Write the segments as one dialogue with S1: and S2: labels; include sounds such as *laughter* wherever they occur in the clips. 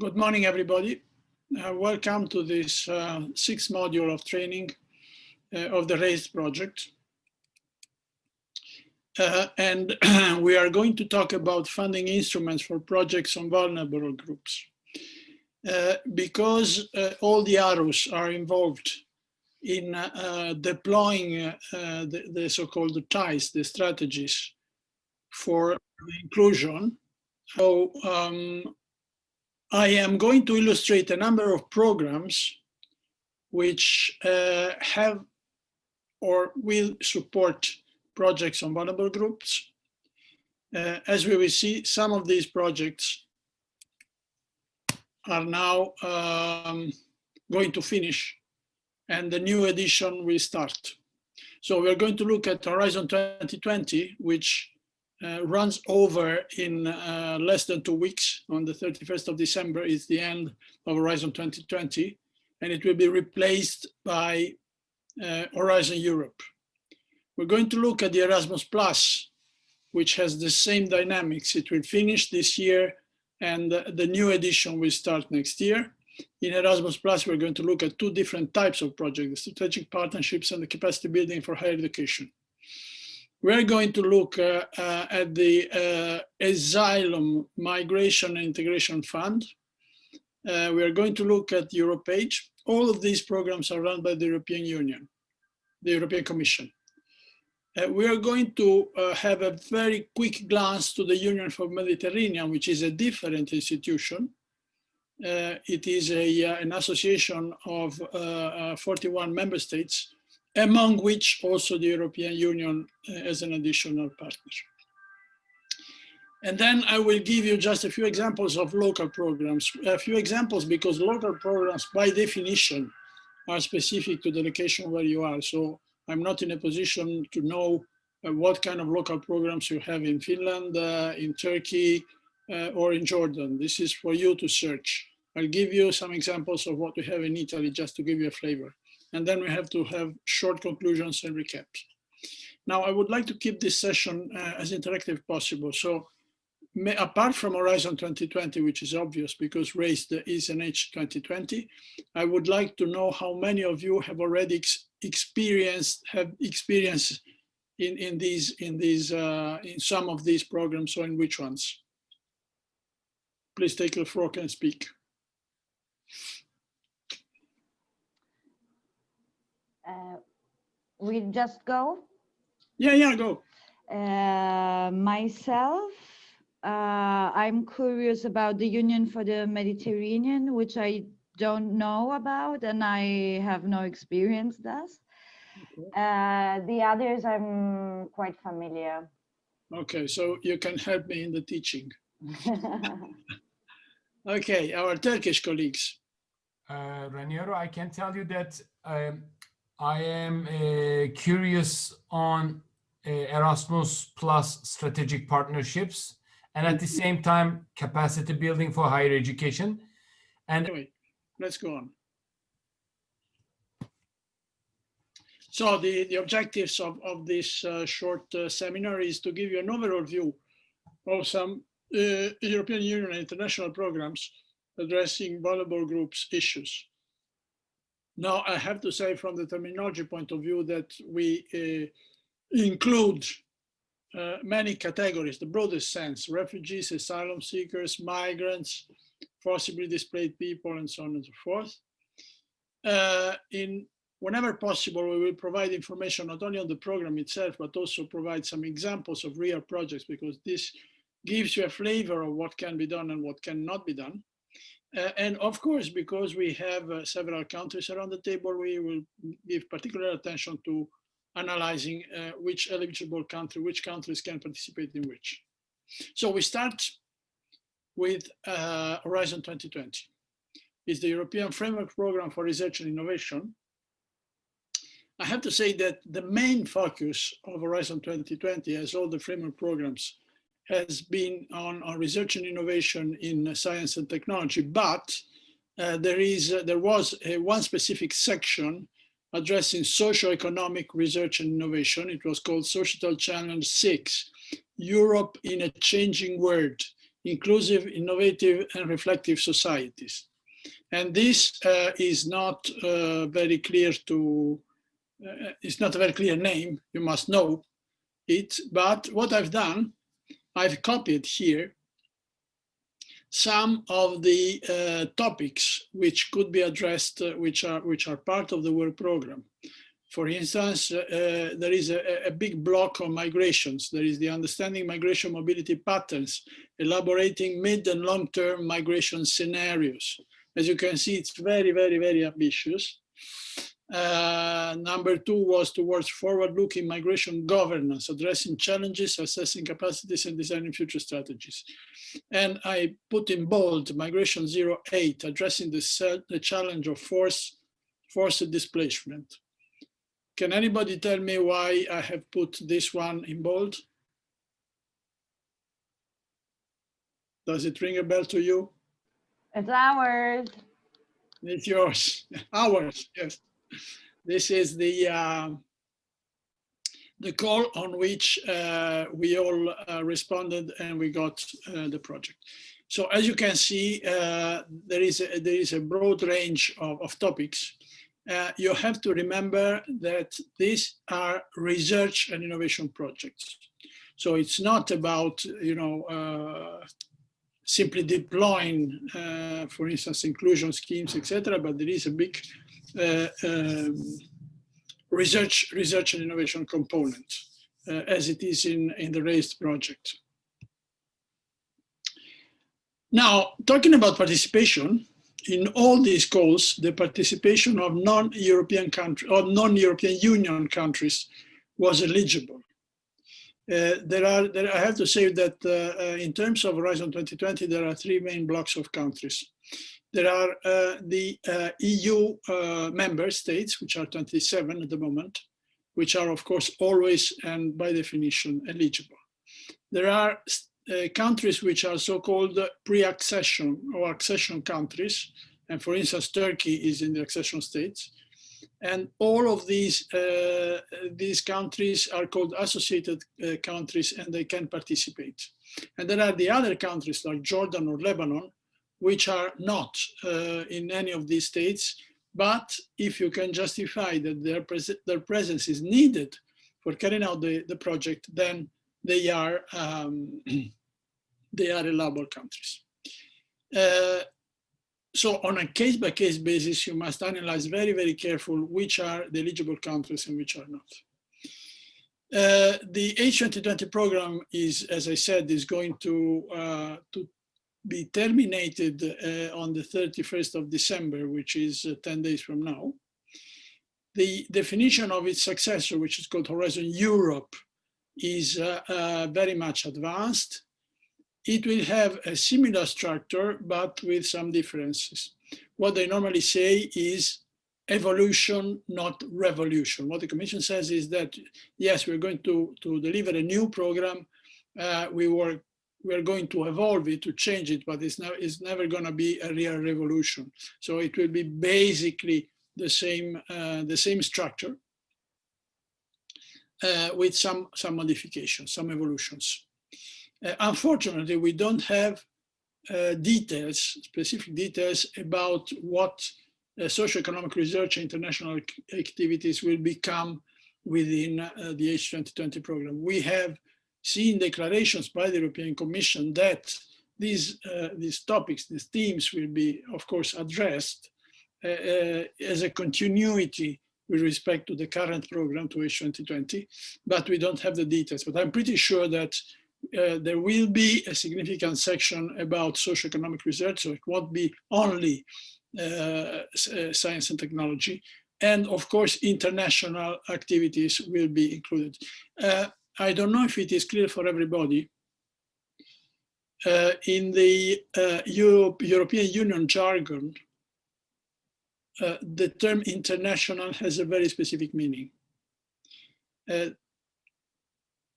S1: Good morning, everybody. Uh, welcome to this uh, sixth module of training uh, of the RAISE project. Uh, and *clears throat* we are going to talk about funding instruments for projects on vulnerable groups. Uh, because uh, all the arrows are involved in deploying the, the so-called ties, the strategies for inclusion. So um, I am going to illustrate a number of programs which uh, have or will support projects on vulnerable groups. Uh, as we will see, some of these projects are now um, going to finish and the new edition will start. So we're going to look at Horizon 2020, which uh, runs over in uh, less than two weeks. On the 31st of December is the end of Horizon 2020, and it will be replaced by uh, Horizon Europe. We're going to look at the Erasmus Plus, which has the same dynamics. It will finish this year, and the new edition will start next year. In Erasmus Plus, we're going to look at two different types of projects, the strategic partnerships and the capacity building for higher education. We're going to look uh, uh, at the uh, Asylum Migration Integration Fund. Uh, we are going to look at EuropeAid. All of these programs are run by the European Union, the European Commission. Uh, we are going to have a very quick glance to the Union for Mediterranean, which is a different institution. it is a, an association of 41 member states among which also the European Union uh, as an additional partner. And then I will give you just a few examples of local programs, a few examples because local programs by definition are specific to the location where you are. So I'm not in a position to know uh, what kind of local programs you have in Finland, uh, in Turkey, uh, or in Jordan. This is for you to search. I'll give you some examples of what we have in Italy just to give you a flavor and then we have to have short conclusions and recaps. Now, I would like to keep this session uh, as interactive possible. So may, apart from Horizon 2020, which is obvious because RAISE is an H 2020, I would like to know how many of you have already ex experienced, have experience in, in these, in these, uh, in some of these programs or in which ones? Please take the floor and speak.
S2: Uh, we just go?
S1: Yeah, yeah, go.
S2: Uh, myself, uh, I'm curious about the Union for the Mediterranean, which I don't know about and I have no experience thus. Okay. Uh, the others I'm quite familiar.
S1: Okay, so you can help me in the teaching. *laughs* okay, our Turkish colleagues.
S3: Uh, Raniero, I can tell you that um, I am uh, curious on uh, Erasmus plus strategic partnerships and at the mm-hmm. same time capacity building for higher education. And
S1: anyway, let's go on. So the, the objectives of, of this uh, short uh, seminar is to give you an overall view of some uh, European Union and international programs addressing vulnerable groups issues. Now, I have to say from the terminology point of view that we uh, include uh, many categories, the broadest sense, refugees, asylum seekers, migrants, forcibly displaced people, and so on and so forth. Uh, in whenever possible, we will provide information not only on the program itself, but also provide some examples of real projects because this gives you a flavor of what can be done and what cannot be done. Uh, and of course, because we have uh, several countries around the table, we will give particular attention to analyzing uh, which eligible country, which countries can participate in which. So we start with uh, Horizon 2020. It's the European Framework Program for Research and Innovation. I have to say that the main focus of Horizon 2020, as all the framework programs has been on, on research and innovation in science and technology, but uh, there is uh, there was a, one specific section addressing socio-economic research and innovation. It was called Societal Challenge 6, Europe in a Changing World, inclusive, innovative, and reflective societies. And this uh, is not uh, very clear to, uh, it's not a very clear name, you must know it, but what I've done, I've copied here some of the uh, topics which could be addressed, uh, which are which are part of the work program. For instance, uh, there is a, a, big block on migrations. There is the understanding migration mobility patterns, elaborating mid and long-term migration scenarios. As you can see, it's very, very, very ambitious. Uh, number two was towards forward-looking migration governance, addressing challenges, assessing capacities, and designing future strategies. And I put in bold Migration 08, addressing the, the challenge of force, forced displacement. Can anybody tell me why I have put this one in bold? Does it ring a bell to you?
S2: It's ours.
S1: It's yours, *laughs* ours, yes. This is the uh, the call on which uh, we all uh, responded and we got uh, the project. So as you can see, uh, there is a, there is a broad range of, of topics. Uh, you have to remember that these are research and innovation projects. So it's not about, you know, simply deploying, for instance, inclusion schemes, etc. But there is a big uh, um, research, research and innovation component, uh, as it is in, in the RAISE project. Now, talking about participation, in all these calls, the participation of non-European countries or non-European Union countries was eligible. Uh, there are, there, I have to say that uh, uh, in terms of Horizon 2020, there are three main blocks of countries there are uh, the uh, EU uh, member states, which are 27 at the moment, which are of course always and by definition eligible. There are uh, countries which are so-called pre-accession or accession countries. And for instance, Turkey is in the accession states. And all of these, uh, these countries are called associated uh, countries and they can participate. And there are the other countries like Jordan or Lebanon, which are not uh, in any of these states. But if you can justify that their, pres their presence is needed for carrying out the, the project, then they are, um, *clears throat* they are allowable countries. Uh, so on a case-by-case -case basis, you must analyze very, very careful which are the eligible countries and which are not. Uh, the H2020 program is, as I said, is going to, uh, to be terminated uh, on the 31st of December, which is uh, 10 days from now. The definition of its successor, which is called Horizon Europe, is uh, uh, very much advanced. It will have a similar structure, but with some differences. What they normally say is evolution, not revolution. What the Commission says is that, yes, we're going to, to deliver a new program. Uh, we work we're going to evolve it, to change it, but it's, never it's never going to be a real revolution. So it will be basically the same, uh, the same structure uh, with some, some modifications, some evolutions. Uh, unfortunately, we don't have uh, details, specific details about what uh, socioeconomic research and international activities will become within uh, the H2020 program. We have seen declarations by the European Commission that these, uh, these topics, these themes will be, of course, addressed uh, uh, as a continuity with respect to the current program to H2020, but we don't have the details. But I'm pretty sure that uh, there will be a significant section about socioeconomic research, so it won't be only uh, uh, science and technology. And of course, international activities will be included. I don't know if it is clear for everybody. Uh, in the uh, Europe, European Union jargon, uh, the term international has a very specific meaning. Uh,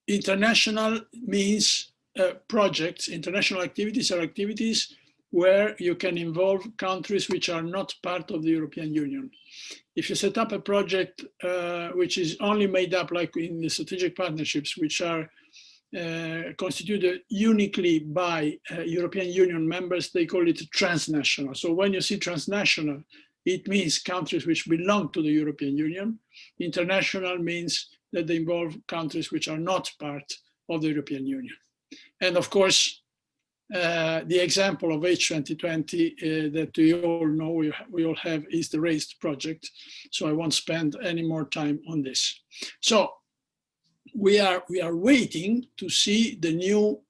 S1: international means uh, projects, international activities are activities where you can involve countries which are not part of the European Union if you set up a project uh, which is only made up like in the strategic partnerships, which are uh, constituted uniquely by uh, European Union members, they call it transnational. So when you see transnational, it means countries which belong to the European Union. International means that they involve countries which are not part of the European Union. And of course, uh, the example of H2020 uh, that we all know we, we all have is the RAISE project. So I won't spend any more time on this. So we are we are waiting to see the new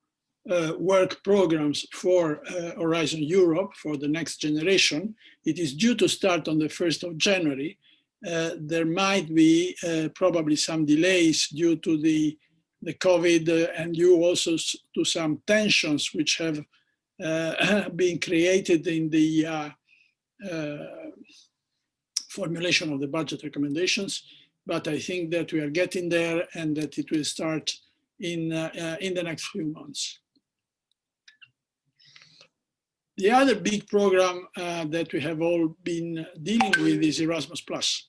S1: uh, work programs for uh, Horizon Europe for the next generation. It is due to start on the 1st of January. Uh, there might be uh, probably some delays due to the the COVID uh, and due also to some tensions which have uh, *coughs* been created in the uh, formulation of the budget recommendations. But I think that we are getting there and that it will start in, in the next few months. The other big program uh, that we have all been dealing with is Erasmus Plus.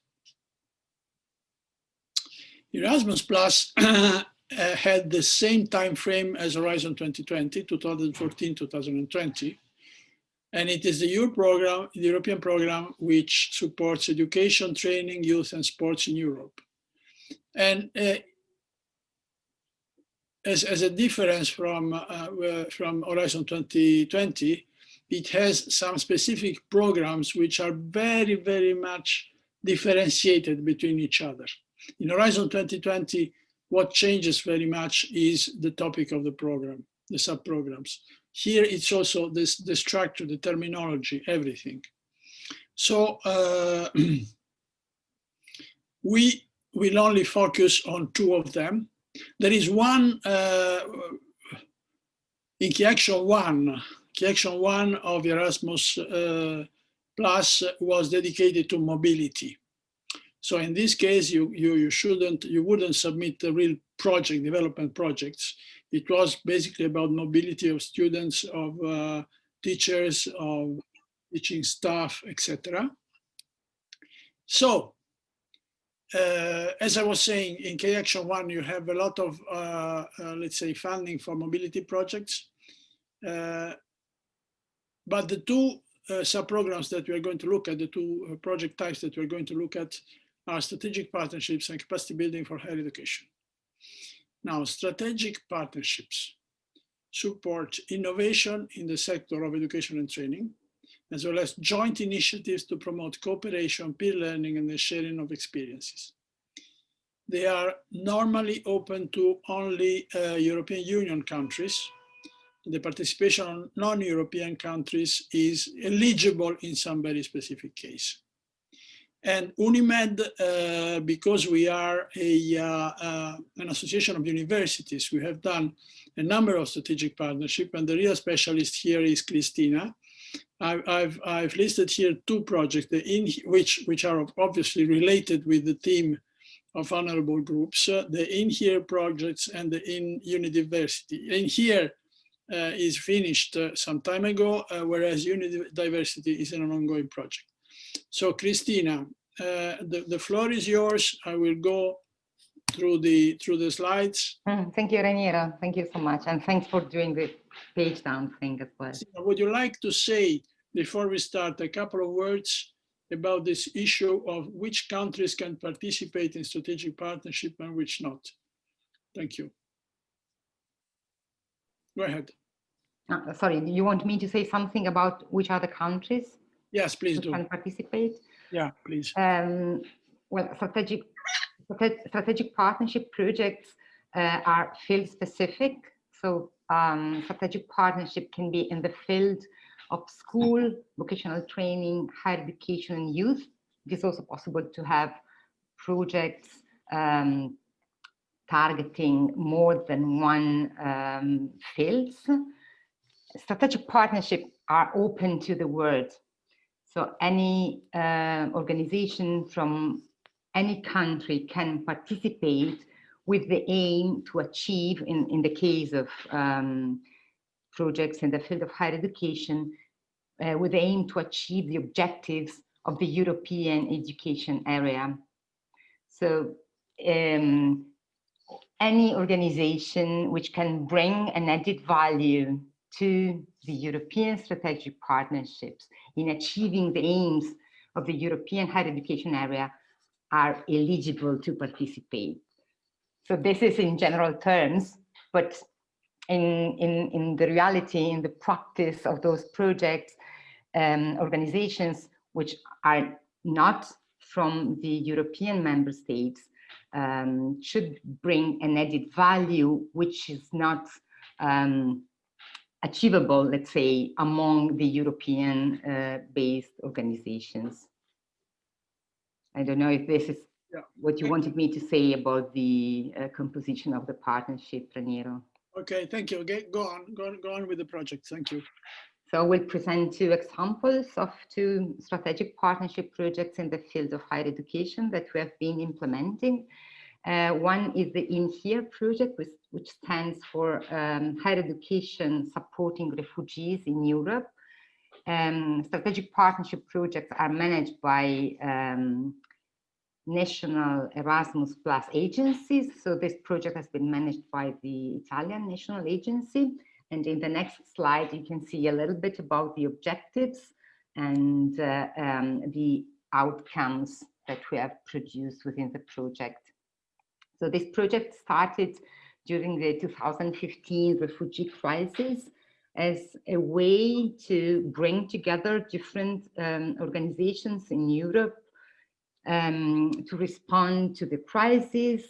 S1: Erasmus Plus *coughs* uh, had the same time frame as Horizon 2020, 2014, 2020. And it is the EU program, the European program, which supports education, training, youth and sports in Europe. And uh, as, as a difference from, uh, uh from Horizon 2020, it has some specific programs which are very, very much differentiated between each other. In Horizon 2020, what changes very much is the topic of the program, the sub-programs. Here it's also this, the structure, the terminology, everything. So uh, *clears throat* we will only focus on two of them. There is one uh, in Key Action 1, Key Action 1 of Erasmus uh, Plus was dedicated to mobility. So in this case, you, you, you shouldn't, you wouldn't submit the real project, development projects. It was basically about mobility of students, of uh, teachers, of teaching staff, etc. So, uh, as I was saying, in Key Action 1, you have a lot of, uh, uh let's say, funding for mobility projects. Uh, but the two uh, sub-programs that we are going to look at, the two project types that we're going to look at are strategic partnerships and capacity building for higher education. Now, strategic partnerships support innovation in the sector of education and training, as well as joint initiatives to promote cooperation, peer learning, and the sharing of experiences. They are normally open to only uh, European Union countries. The participation of non-European countries is eligible in some very specific case. And UNIMED, uh, because we are a, uh, uh, an association of universities, we have done a number of strategic partnership and the real specialist here is Christina. I, I've, I've listed here two projects in which, which are obviously related with the theme of honorable groups, uh, the in here projects and the in Unidiversity. In here uh, is finished uh, some time ago, whereas Unidiversity is an ongoing project. So Christina, uh, the, the floor is yours. I will go through the through the slides.
S4: Mm, thank you, Raniero. Thank you so much. And thanks for doing the page down thing as well.
S1: Would you like to say, before we start, a couple of words about this issue of which countries can participate in strategic partnership and which not? Thank you. Go ahead.
S4: Uh, sorry, you want me to say something about which are the countries?
S1: Yes, please do.
S4: Can participate.
S1: Yeah, please.
S4: Um, well, strategic strategic partnership projects uh, are field specific. So um, strategic partnership can be in the field of school, vocational training, higher education, and youth. It is also possible to have projects um, targeting more than one um, fields. Strategic partnership are open to the world so any uh, organization from any country can participate with the aim to achieve, in, in the case of um, projects in the field of higher education, uh, with the aim to achieve the objectives of the European education area. So um, any organization which can bring an added value to the European strategic partnerships in achieving the aims of the European higher education area are eligible to participate. So this is in general terms, but in, in, in the reality, in the practice of those projects, um, organizations which are not from the European member states um, should bring an added value which is not um, achievable, let's say, among the European uh, based organizations. I don't know if this is
S1: Yeah.
S4: what you wanted me to say about the uh, composition of the partnership, Raniero.
S1: Okay, thank you. Okay, go on, go on, go on with the project. Thank you.
S4: So we'll present two examples of two strategic partnership projects in the field of higher education that we have been implementing. Uh, one is the In Here project, which, which stands for um, higher education supporting refugees in Europe. Um, strategic partnership projects are managed by um, national Erasmus Plus agencies. So this project has been managed by the Italian National Agency. And in the next slide, you can see a little bit about the objectives and uh, um, the outcomes that we have produced within the project. So this project started during the 2015 refugee crisis as a way to bring together different um, organizations in Europe um, to respond to the crisis,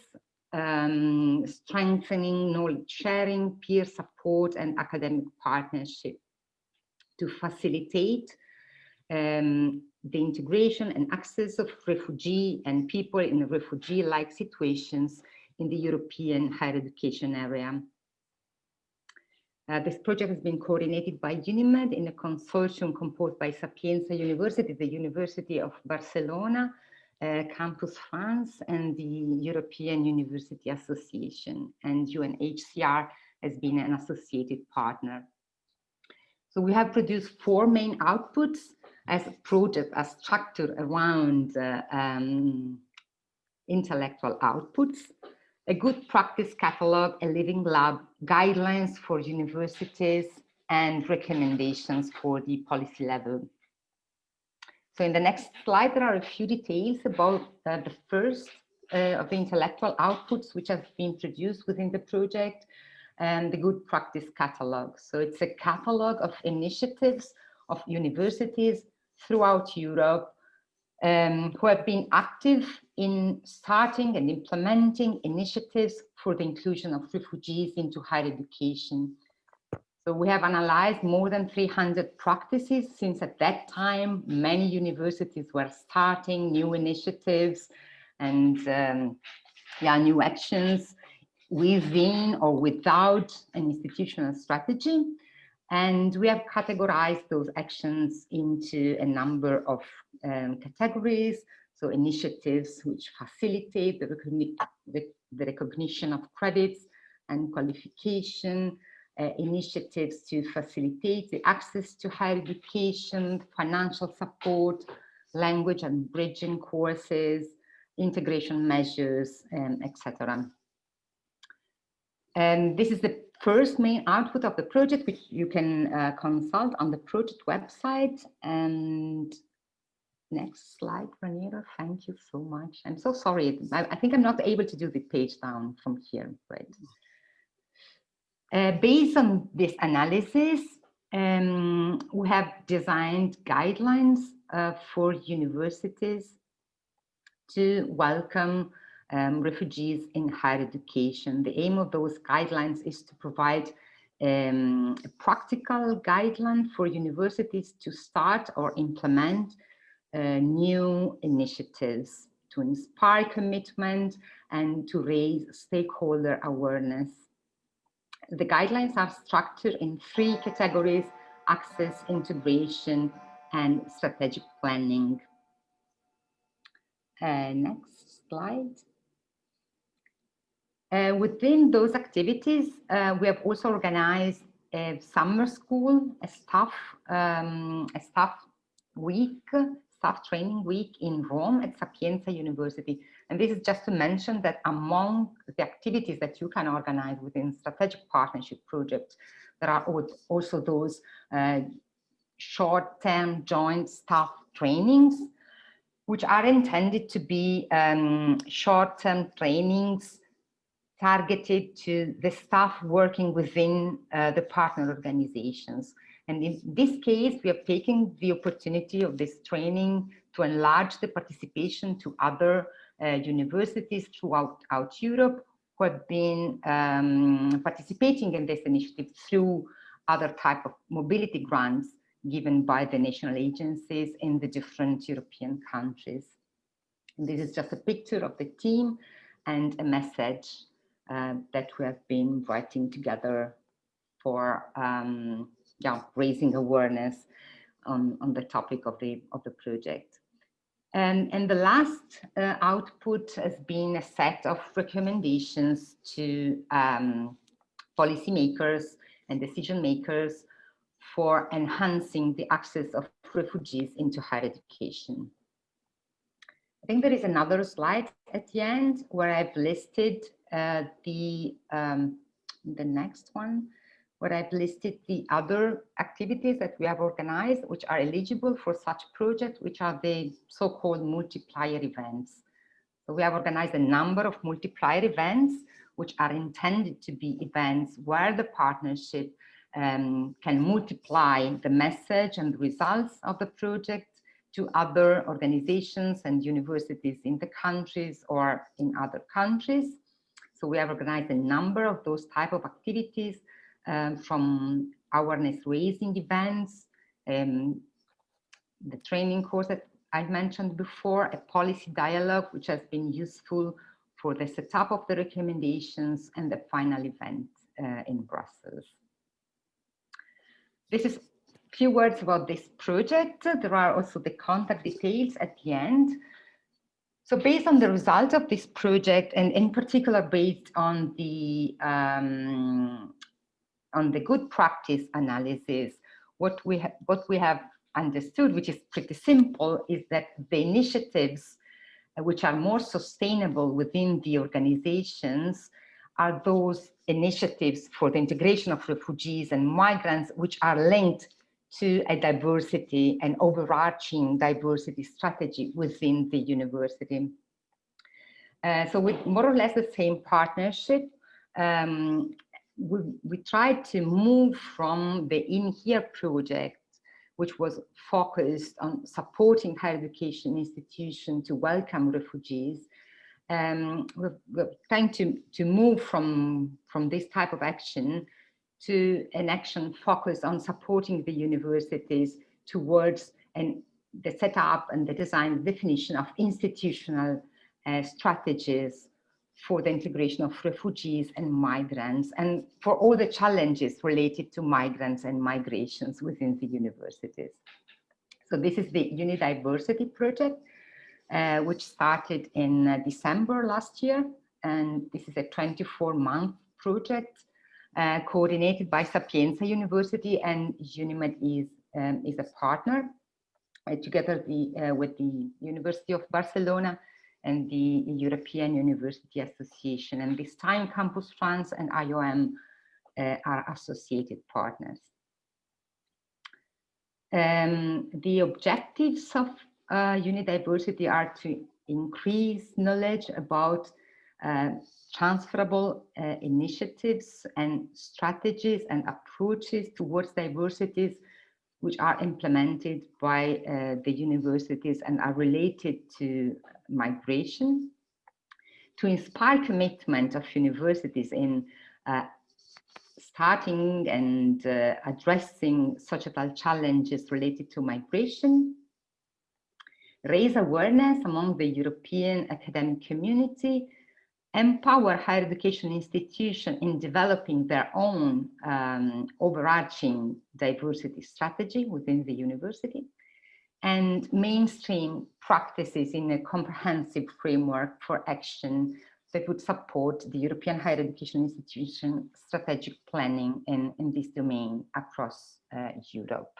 S4: um, strengthening knowledge sharing, peer support, and academic partnership to facilitate um, the integration and access of refugee and people in refugee-like situations in the European higher education area. Uh, this project has been coordinated by UNIMED in a consortium composed by Sapienza University, the University of Barcelona, uh, Campus France, and the European University Association. And UNHCR has been an associated partner. So we have produced four main outputs as a project, as structured around uh, um, intellectual outputs a good practice catalog, a living lab, guidelines for universities, and recommendations for the policy level. So in the next slide, there are a few details about uh, the first uh, of the intellectual outputs which have been produced within the project and the good practice catalog. So it's a catalog of initiatives of universities throughout Europe um, who have been active in starting and implementing initiatives for the inclusion of refugees into higher education. So we have analyzed more than 300 practices since at that time, many universities were starting new initiatives and um, yeah, new actions within or without an institutional strategy. And we have categorized those actions into a number of um, categories. So initiatives which facilitate the, recogni the, the recognition of credits and qualification, uh, initiatives to facilitate the access to higher education, financial support, language and bridging courses, integration measures, um, etc. And this is the first main output of the project, which you can uh, consult on the project website. And next slide, Raniero, thank you so much. I'm so sorry. I, I think I'm not able to do the page down from here, right? Uh, based on this analysis, um, we have designed guidelines uh, for universities to welcome um, refugees in higher education. The aim of those guidelines is to provide um, a practical guideline for universities to start or implement uh, new initiatives to inspire commitment and to raise stakeholder awareness. The guidelines are structured in three categories, access, integration, and strategic planning. Uh, next slide. Uh, within those activities, uh, we have also organized a summer school, a staff, um, a staff week, staff training week in Rome at Sapienza University. And this is just to mention that among the activities that you can organize within strategic partnership projects, there are also those uh, short-term joint staff trainings, which are intended to be um, short-term trainings targeted to the staff working within uh, the partner organizations. And in this case, we are taking the opportunity of this training to enlarge the participation to other uh, universities throughout out Europe who have been um, participating in this initiative through other type of mobility grants given by the national agencies in the different European countries. And this is just a picture of the team and a message uh, that we have been writing together for um, yeah, raising awareness on, on the topic of the, of the project. And, and the last uh, output has been a set of recommendations to um, policymakers and decision makers for enhancing the access of refugees into higher education. I think there is another slide at the end where I've listed the, um, the next one, where I've listed the other activities that we have organized, which are eligible for such projects, which are the so-called multiplier events. So we have organized a number of multiplier events, which are intended to be events where the partnership um, can multiply the message and results of the project to other organizations and universities in the countries or in other countries. So we have organized a number of those type of activities um, from awareness raising events, um, the training course that I mentioned before, a policy dialogue, which has been useful for the setup of the recommendations and the final event uh, in Brussels. This is a few words about this project. There are also the contact details at the end. So based on the results of this project, and in particular based on the um, on the good practice analysis, what we have what we have understood, which is pretty simple, is that the initiatives uh, which are more sustainable within the organizations are those initiatives for the integration of refugees and migrants, which are linked to a diversity and overarching diversity strategy within the university. Uh, so with more or less the same partnership, um, we, we tried to move from the In Here project, which was focused on supporting higher education institutions to welcome refugees. Um, we're, we're trying to, to move from, from this type of action to an action focused on supporting the universities towards and the setup and the design definition of institutional uh, strategies for the integration of refugees and migrants and for all the challenges related to migrants and migrations within the universities. So this is the Unidiversity project, uh, which started in uh, December last year. And this is a 24 month project uh, coordinated by Sapienza University and UNIMED is, um, is a partner uh, together the, uh, with the University of Barcelona and the European University Association. And this time Campus France and IOM uh, are associated partners. Um, the objectives of uh, Unidiversity are to increase knowledge about uh, transferable uh, initiatives and strategies and approaches towards diversities which are implemented by uh, the universities and are related to migration, to inspire commitment of universities in uh, starting and uh, addressing societal challenges related to migration, raise awareness among the European academic community empower higher education institutions in developing their own um, overarching diversity strategy within the university and mainstream practices in a comprehensive framework for action that would support the European higher education institution strategic planning in, in this domain across uh, Europe.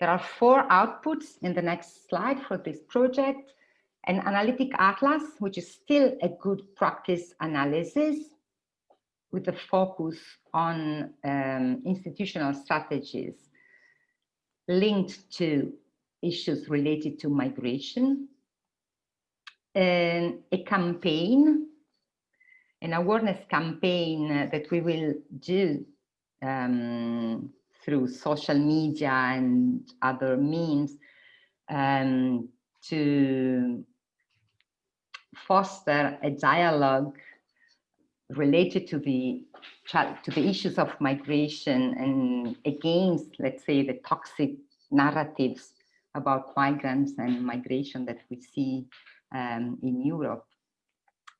S4: There are four outputs in the next slide for this project. An analytic atlas, which is still a good practice analysis with a focus on um, institutional strategies linked to issues related to migration, and a campaign, an awareness campaign that we will do um, through social media and other means um, to foster a dialogue related to the to the issues of migration and against, let's say, the toxic narratives about migrants and migration that we see um, in Europe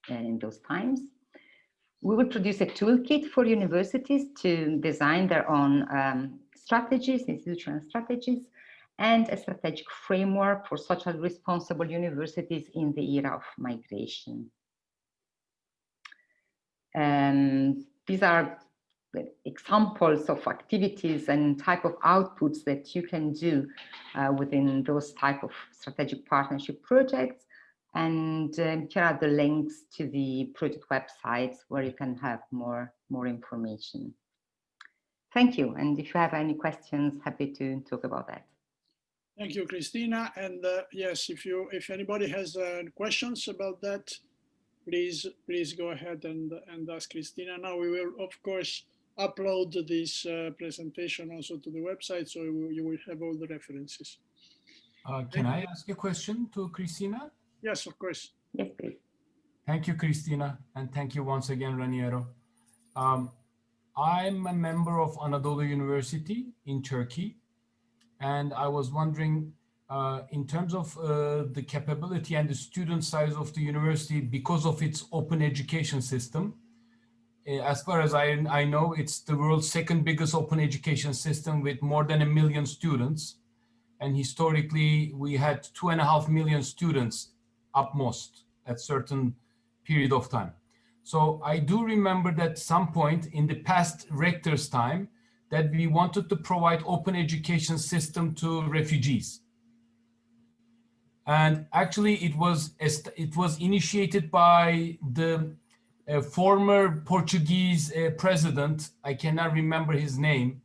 S4: in those times. We will produce a toolkit for universities to design their own um, strategies, institutional strategies, and a strategic framework for socially responsible universities in the era of migration. And these are examples of activities and type of outputs that you can do uh, within those type of strategic partnership projects. And um, here are the links to the project websites where you can have more, more information. Thank you. And if you have any questions, happy to talk about that.
S1: Thank you, Christina. And uh, yes, if you if anybody has uh, questions about that, please please go ahead and and ask Christina. Now we will of course upload this uh, presentation also to the website, so you will have all the references.
S3: Uh, can I ask a question to Christina?
S1: Yes, of course.
S4: Yes, please.
S3: Thank you, Christina, and thank you once again, Raniero. Um, I'm a member of Anadolu University in Turkey, and I was wondering, uh, in terms of uh, the capability and the student size of the university, because of its open education system, uh, as far as I, I know, it's the world's second biggest open education system with more than a million students. And historically, we had two and a half million students up most at certain period of time. So I do remember that some point in the past rector's time, that we wanted to provide open education system to refugees. And actually it was, it was initiated by the uh, former Portuguese uh, president, I cannot remember his name,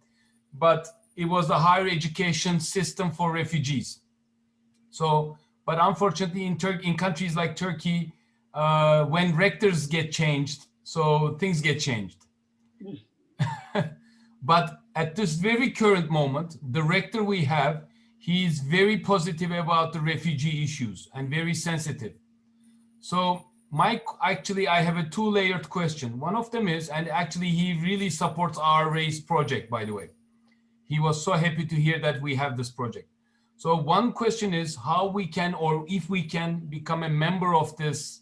S3: but it was the higher education system for refugees. So, but unfortunately in Turkey, in countries like Turkey, uh, when rectors get changed, so things get changed. *laughs* But at this very current moment, the rector we have, he is very positive about the refugee issues and very sensitive. So Mike, actually, I have a two layered question. One of them is, and actually he really supports our RAISE project, by the way. He was so happy to hear that we have this project. So one question is how we can, or if we can become a member of this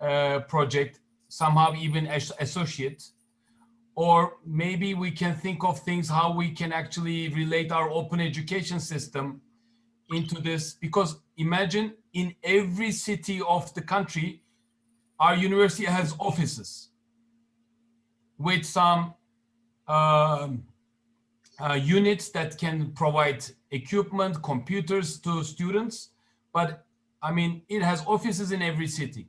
S3: uh, project, somehow even as associate, or maybe we can think of things how we can actually relate our open education system into this. Because imagine in every city of the country our university has offices with some um, uh, units that can provide equipment computers to students. But i mean it has offices in every city.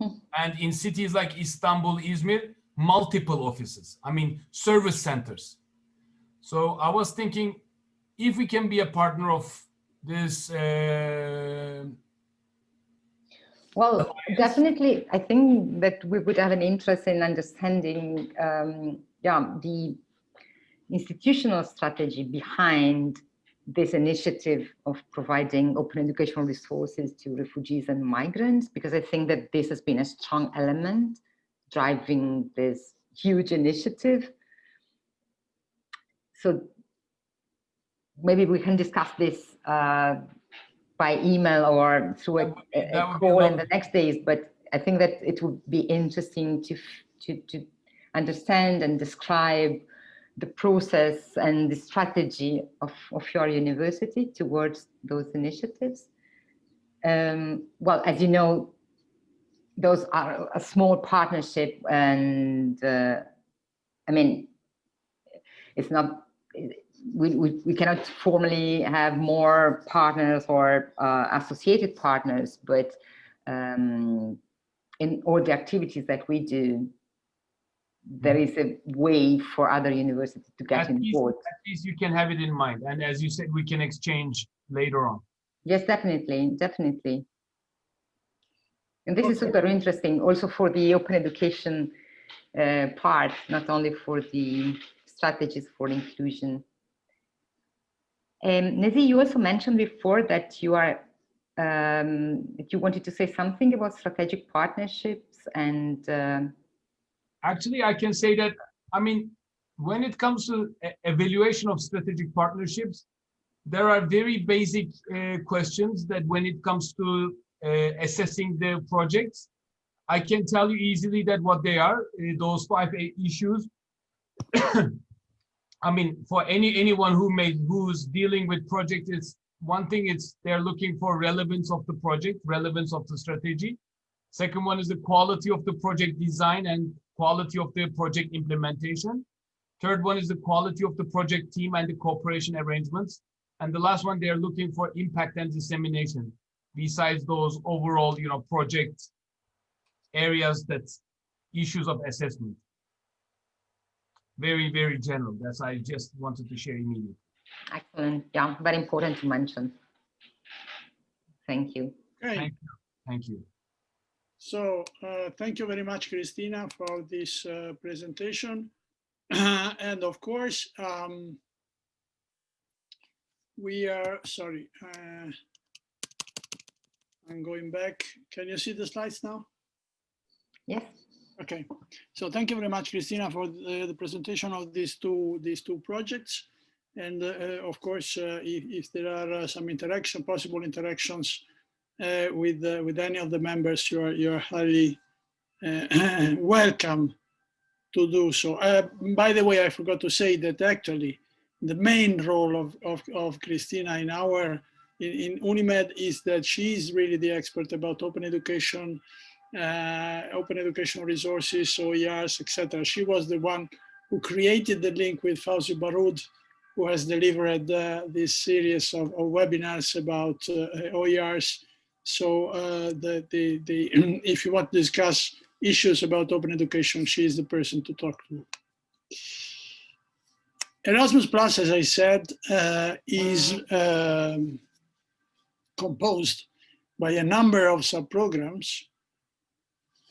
S3: Hmm. and in cities like istanbul izmir multiple offices, I mean, service centers. So I was thinking if we can be a partner of this. Uh,
S4: well, definitely, I think that we would have an interest in understanding um, yeah, the institutional strategy behind this initiative of providing open educational resources to refugees and migrants, because I think that this has been a strong element driving this huge initiative. So maybe we can discuss this uh, by email or through a, a call in the next days. But I think that it would be interesting to to to understand and describe the process and the strategy of, of your university towards those initiatives. Um, well, as you know, those are a small partnership and uh, I mean, it's not, we, we, we cannot formally have more partners or uh, associated partners, but um, in all the activities that we do, there is a way for other universities to get
S3: At least-
S4: involved.
S3: At least you can have it in mind. And as you said, we can exchange later on.
S4: Yes, definitely, definitely. And this is super interesting also for the open education uh, part, not only for the strategies for inclusion. Um, Nazi, you also mentioned before that you are um, that you wanted to say something about strategic partnerships and uh,
S3: Actually, I can say that, I mean, when it comes to evaluation of strategic partnerships, there are very basic uh, questions that when it comes to assessing the projects, I can tell you easily that what they are, uh, those five uh, issues. *coughs* I mean, for any anyone who may who's dealing with project is one thing it's they're looking for relevance of the project, relevance of the strategy. Second one is the quality of the project design and quality of the project implementation. Third one is the quality of the project team and the cooperation arrangements. And the last one, they're looking for impact and dissemination. Besides those overall, you know, project areas that issues of assessment. Very, very general. That's I just wanted to share immediately.
S4: excellent, yeah, very important to mention. Thank you.
S1: Okay,
S3: Thank Thank you.
S1: so uh, thank you very much, Christina, for this uh, presentation. *clears throat* And of course, um, we are, sorry, uh, I'm going back. Can you see the slides now?
S4: Yes,
S1: Okay, so thank you very much, Christina, for the, the presentation of these two these two projects. And uh, uh, of course, uh, if, if there are uh, some interaction, possible interactions uh, with uh, with any of the members, you are you are highly uh, *clears throat* welcome to do so. Uh, by the way, I forgot to say that actually the main role of of, of Christina in our in, in Unimed is that she is really the expert about open education uh, open educational resources, OERs, etc. She was the one who created the link with Fauzi Baroud, who has delivered uh, this series of, of webinars about uh, OERs. So uh, the, the, the, *clears throat* if you want to discuss issues about open education, she is the person to talk to. Erasmus Plus, as I said, uh, is um, composed by a number of sub-programs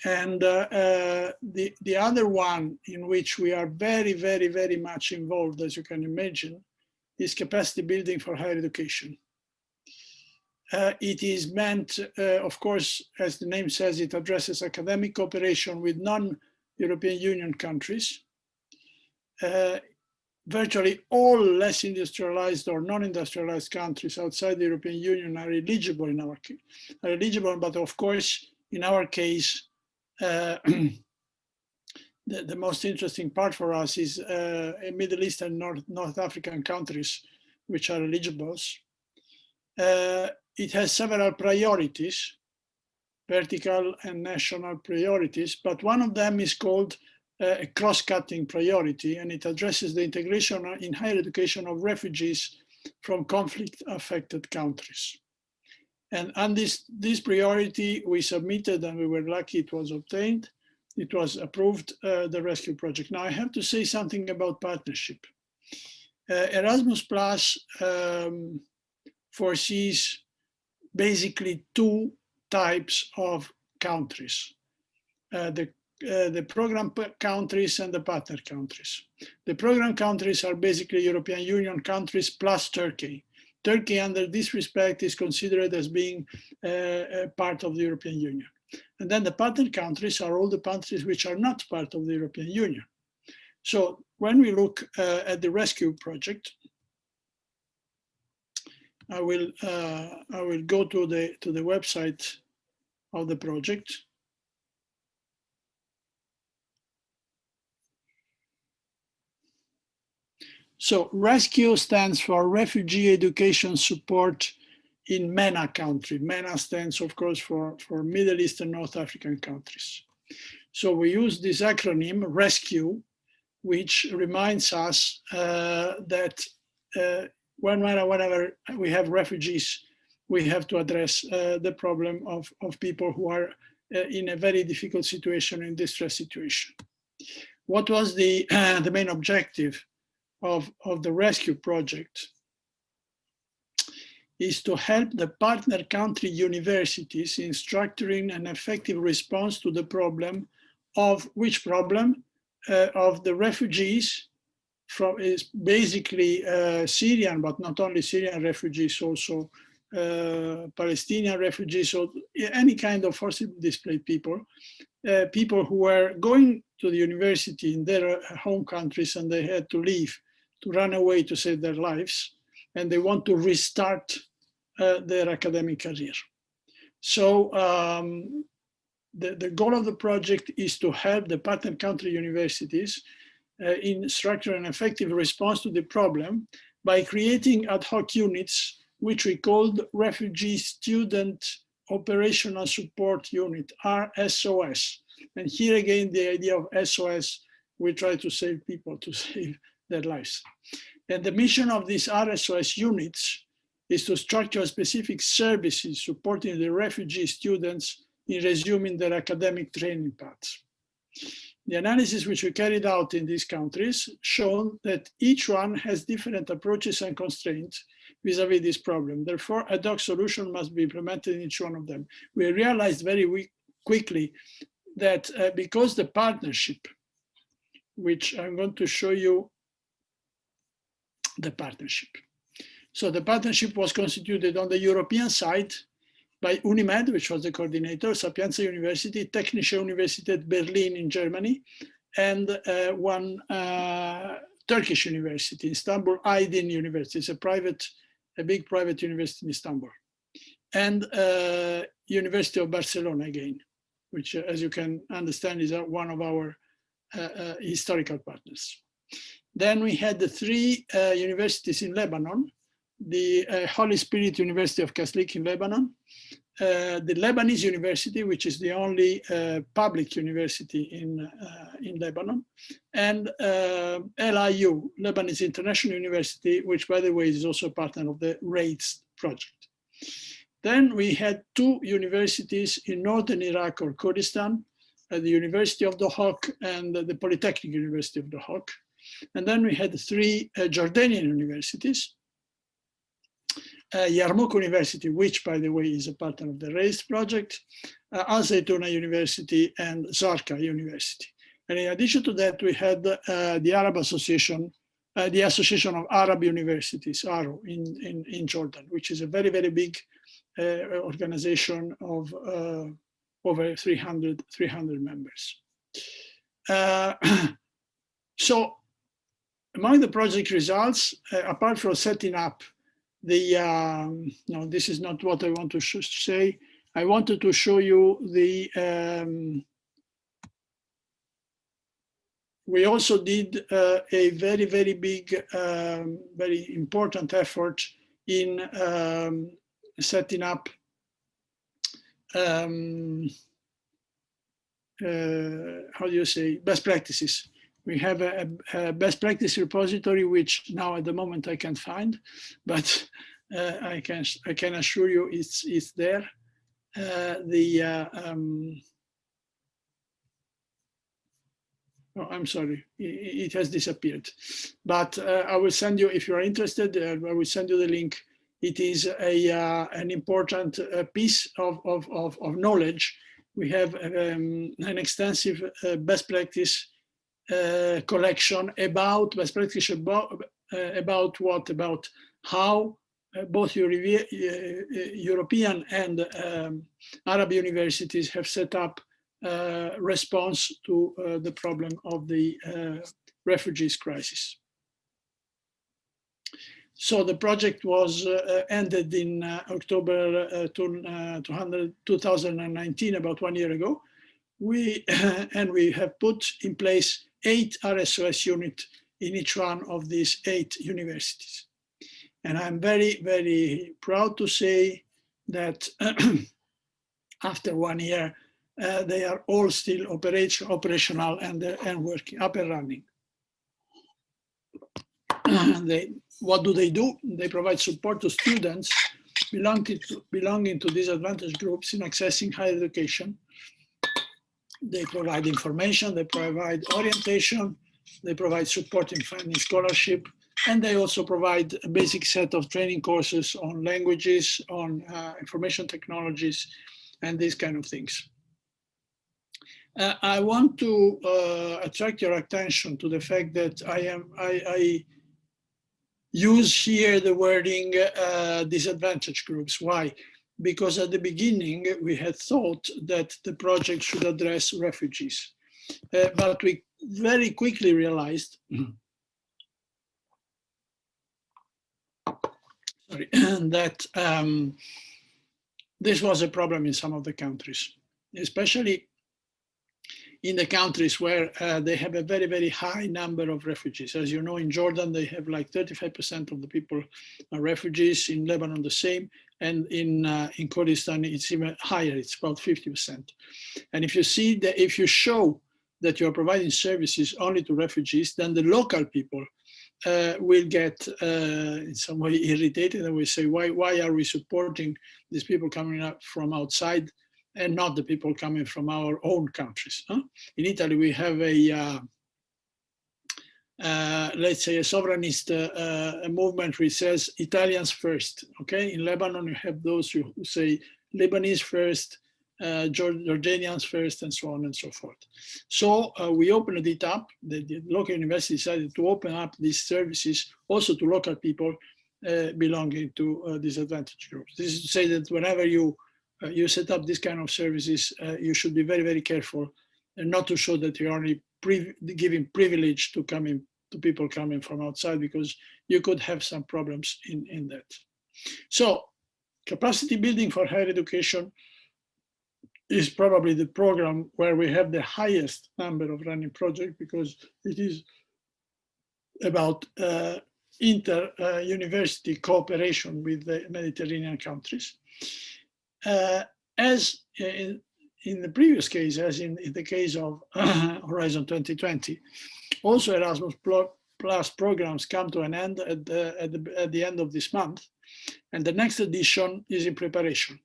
S1: and uh, uh, the, the other one in which we are very, very, very much involved, as you can imagine, is capacity building for higher education. Uh, it is meant, uh, of course, as the name says, it addresses academic cooperation with non-European Union countries. Virtually all less industrialized or non-industrialized countries outside the European Union are eligible in our case, are eligible, but of course, in our case, uh, *clears throat* the, the most interesting part for us is uh, Middle East and North, North African countries, which are eligible. Uh, it has several priorities, vertical and national priorities, but one of them is called a cross-cutting priority, and it addresses the integration in higher education of refugees from conflict-affected countries. And on this, this priority, we submitted and we were lucky it was obtained. It was approved, uh, the rescue project. Now I have to say something about partnership. Uh, Erasmus Plus um, foresees basically two types of countries. Uh, the, uh, the program countries and the partner countries. The program countries are basically European Union countries plus Turkey. Turkey, under this respect, is considered as being uh, part of the European Union. And then the partner countries are all the countries which are not part of the European Union. So when we look uh, at the rescue project, I will uh, I will go to the to the website of the project. So rescue stands for Refugee Education Support in MENA country. MENA stands, of course, for, for Middle East and North African countries. So we use this acronym, RESCUE, which reminds us uh, that uh, whenever, we have refugees we have to address uh, the problem of, of people who are uh, in a very difficult situation, in distress situation. What was the, *clears throat* the main objective of, of the rescue project? is to help the partner country universities in structuring an effective response to the problem of which problem uh, of the refugees from is basically uh, Syrian, but not only Syrian refugees, also uh, Palestinian refugees, or any kind of forcibly displaced people, uh, people who were going to the university in their home countries and they had to leave, to run away to save their lives, and they want to restart uh, their academic career. So um, the, the goal of the project is to help the partner country universities uh, in structure and effective response to the problem by creating ad hoc units, which we called Refugee Student Operational Support Unit, RSOS. And here again, the idea of SOS, we try to save people, to *laughs* save their lives. And the mission of these RSOS units is to structure specific services supporting the refugee students in resuming their academic training paths. The analysis which we carried out in these countries shown that each one has different approaches and constraints vis-a-vis -vis this problem. Therefore, ad hoc solution must be implemented in each one of them. We realized very quickly that uh, because the partnership, which I'm going to show you the partnership. So the partnership was constituted on the European side by UNIMED, which was the coordinator, Sapienza University, Technische Universität Berlin in Germany, and uh, one uh, Turkish university, Istanbul Aydin University. It's a private, a big private university in Istanbul. And uh, University of Barcelona again, which uh, as you can understand is uh, one of our uh, historical partners. Then we had the three universities in Lebanon, the uh, Holy Spirit University of Kaslik in Lebanon, uh, the Lebanese University, which is the only uh, public university in, uh, in Lebanon, and uh, LIU, Lebanese International University, which by the way is also a partner of the RAISE project. Then we had two universities in Northern Iraq or Kurdistan, uh, the University of Duhok and the Polytechnic University of Duhok. And then we had three Jordanian universities, uh, Yarmouk University, which by the way is a partner of the RAISE project, uh, Al Zaytuna University and Zarqa University. And in addition to that, we had uh, the Arab Association, uh, the Association of Arab Universities, ARO, in, in, in Jordan, which is a very, very big uh, organization of uh, over 300, 300 members. Uh, *clears throat* so among the project results, apart from setting up the, um, no, this is not what I want to say. I wanted to show you the, um, we also did uh, a very, very big, um, very important effort in um, setting up um, uh, how do you say, best practices we have a, a, best practice repository, which now at the moment I can't find, but uh, I can I can assure you it's it's there. Uh, the uh, um, oh, I'm sorry, it, has disappeared, but uh, I will send you if you are interested. Uh, I will send you the link. It is a uh, an important piece of, of, of of knowledge. We have um, an extensive best practice uh, collection about best practice about, uh, about what about how uh, both uh, European and um, Arab universities have set up response to the problem of the refugees crisis. So the project was uh, ended in uh, October uh, 2019, about one year ago. We *coughs* and we have put in place eight RSOS units in each one of these eight universities. And I'm very, very proud to say that *clears throat* after one year, uh, they are all still operation, operational and, uh, and working, up and running. *clears throat* they, what do they do? They provide support to students belonging to, belonging to disadvantaged groups in accessing higher education. They provide information, they provide orientation, they provide support in finding scholarship, and they also provide a basic set of training courses on languages, on uh, information technologies, and these kind of things. Uh, I want to uh, attract your attention to the fact that I am I, I use here the wording uh, disadvantaged groups. Why? Because at the beginning we had thought that the project should address refugees, uh, but we very quickly realized *clears throat* sorry, *clears throat* that um, this was a problem in some of the countries, especially in the countries where uh, they have a very, very high number of refugees. As you know, in Jordan, they have like 35% of the people are refugees, in Lebanon the same, and in, uh, in Kurdistan it's even higher, it's about 50%. And if you see that, if you show that you're providing services only to refugees, then the local people uh, will get uh, in some way *laughs* irritated and will say, why, why are we supporting these people coming up from outside and not the people coming from our own countries. Huh? In Italy, we have a, uh, let's say a sovereignist uh, movement which says Italians first, okay? In Lebanon, you have those who say Lebanese first, uh, Jordanians first, and so on and so forth. So uh, we opened it up, the, the, local university decided to open up these services also to local people uh, belonging to disadvantaged groups. This is to say that whenever you you set up this kind of services, you should be very, very careful and not to show that you're only giving privilege to coming to people coming from outside because you could have some problems in, in that. So capacity building for higher education is probably the program where we have the highest number of running projects because it is about uh, inter-university uh, cooperation with the Mediterranean countries uh, as in, in, the previous case, as in, in the case of *clears throat* Horizon 2020, also Erasmus Plus programs come to an end at the, at, the, at the end of this month, and the next edition is in preparation.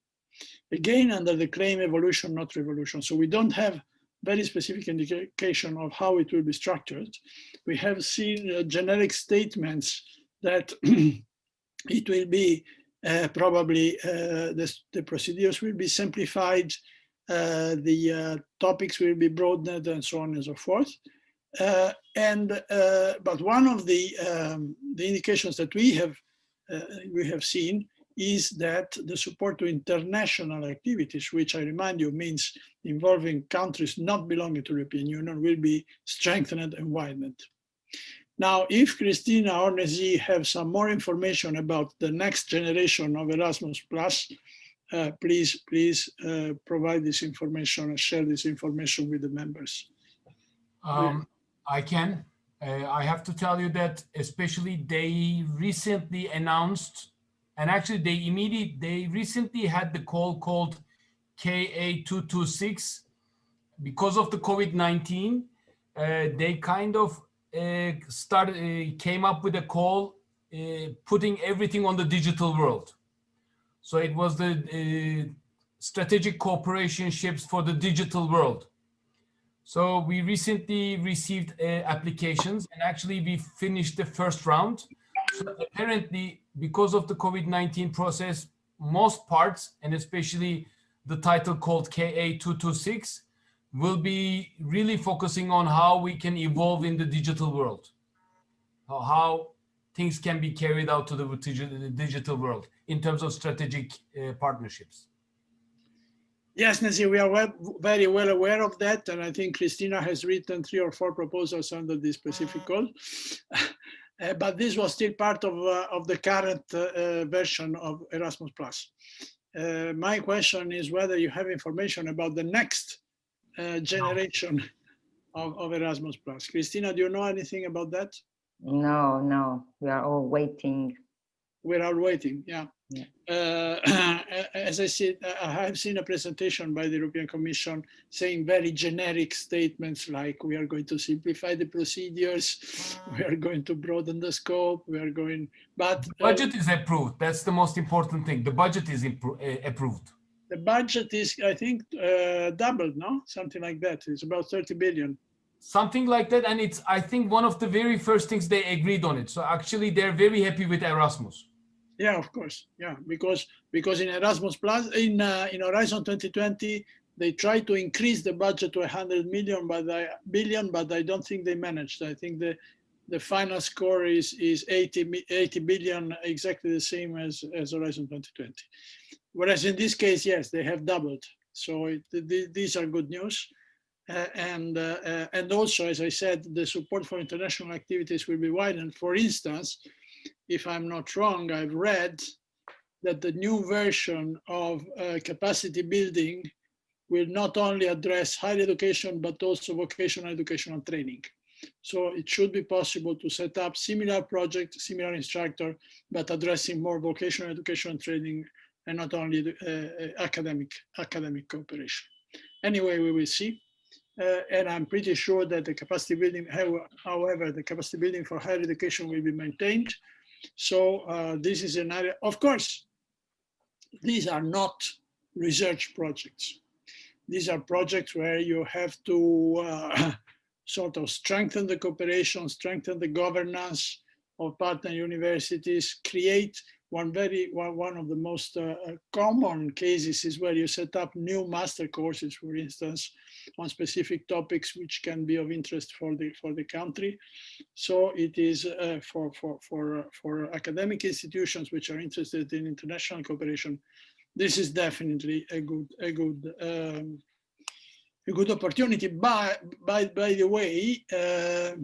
S1: Again, under the claim evolution, not revolution. So we don't have very specific indication of how it will be structured. We have seen uh, generic statements that *clears throat* it will be uh, probably uh, the, the, procedures will be simplified, Uh, the uh, topics will be broadened and so on and so forth. Uh, and but one of the um, the indications that we have we have seen is that the support to international activities, which I remind you means involving countries not belonging to the European Union, will be strengthened and widened. Now, if Christina or Nezi have some more information about the next generation of Erasmus Plus, uh, please, please uh, provide this information and share this information with the members.
S3: Um, I can. Uh, I have to tell you that especially they recently announced, and actually they immediately, they recently had the call called KA226 because of the COVID-19. Uh, they kind of uh, started uh, came up with a call putting everything on the digital world. So it was the strategic cooperation ships for the digital world. So we recently received uh, applications and actually we finished the first round. So apparently, because of the COVID-19 process, most parts and especially the title called KA226 will be really focusing on how we can evolve in the digital world, how things can be carried out to the digital world in terms of strategic uh, partnerships.
S1: Yes, Nancy, we are well, very well aware of that. And I think Christina has written three or four proposals under this specific goal. uh, but this was still part of, uh, of the current uh, uh, version of Erasmus+. Uh, my question is whether you have information about the next uh, generation of, of Erasmus Plus. Christina, do you know anything about that?
S4: No, no, we are all waiting.
S1: We're waiting, yeah.
S4: Yeah.
S1: Uh, *clears throat* as I said, I have seen a presentation by the European Commission saying very generic statements like we are going to simplify the procedures, we are going to broaden the scope, we are going, but uh,
S3: Budget is approved. That's the most important thing. The budget is uh, approved.
S1: the budget is, I think, uh, doubled, no? Something like that. It's about 30 billion.
S3: Something like that. And it's, I think, one of the very first things they agreed on it. So actually, they're very happy with Erasmus.
S1: Yeah, of course. Yeah, because because in Erasmus Plus, in uh, in Horizon 2020, they tried to increase the budget to 100 million, but I, billion, but I don't think they managed. I think the the final score is is 80 80 billion, exactly the same as as Horizon 2020. Whereas in this case, yes, they have doubled. So it, th- these are good news. Uh, and uh, uh, and also, as I said, the support for international activities will be widened. For instance, if I'm not wrong, I've read that the new version of uh, capacity building will not only address higher education, but also vocational education and training. So it should be possible to set up similar project, similar instructor, but addressing more vocational education training and not only the, uh, uh, academic, academic cooperation. Anyway, we will see. Uh, and I'm pretty sure that the capacity building, however, the capacity building for higher education will be maintained. So uh, this is an area, of course, these are not research projects. These are projects where you have to uh, *laughs* sort of strengthen the cooperation, strengthen the governance of partner universities, create one very one, one of the most uh, uh, common cases is where you set up new master courses, for instance, on specific topics which can be of interest for the for the country. So it is uh, for for for for academic institutions which are interested in international cooperation. This is definitely a good a good um, a good opportunity. By by by the way. Uh,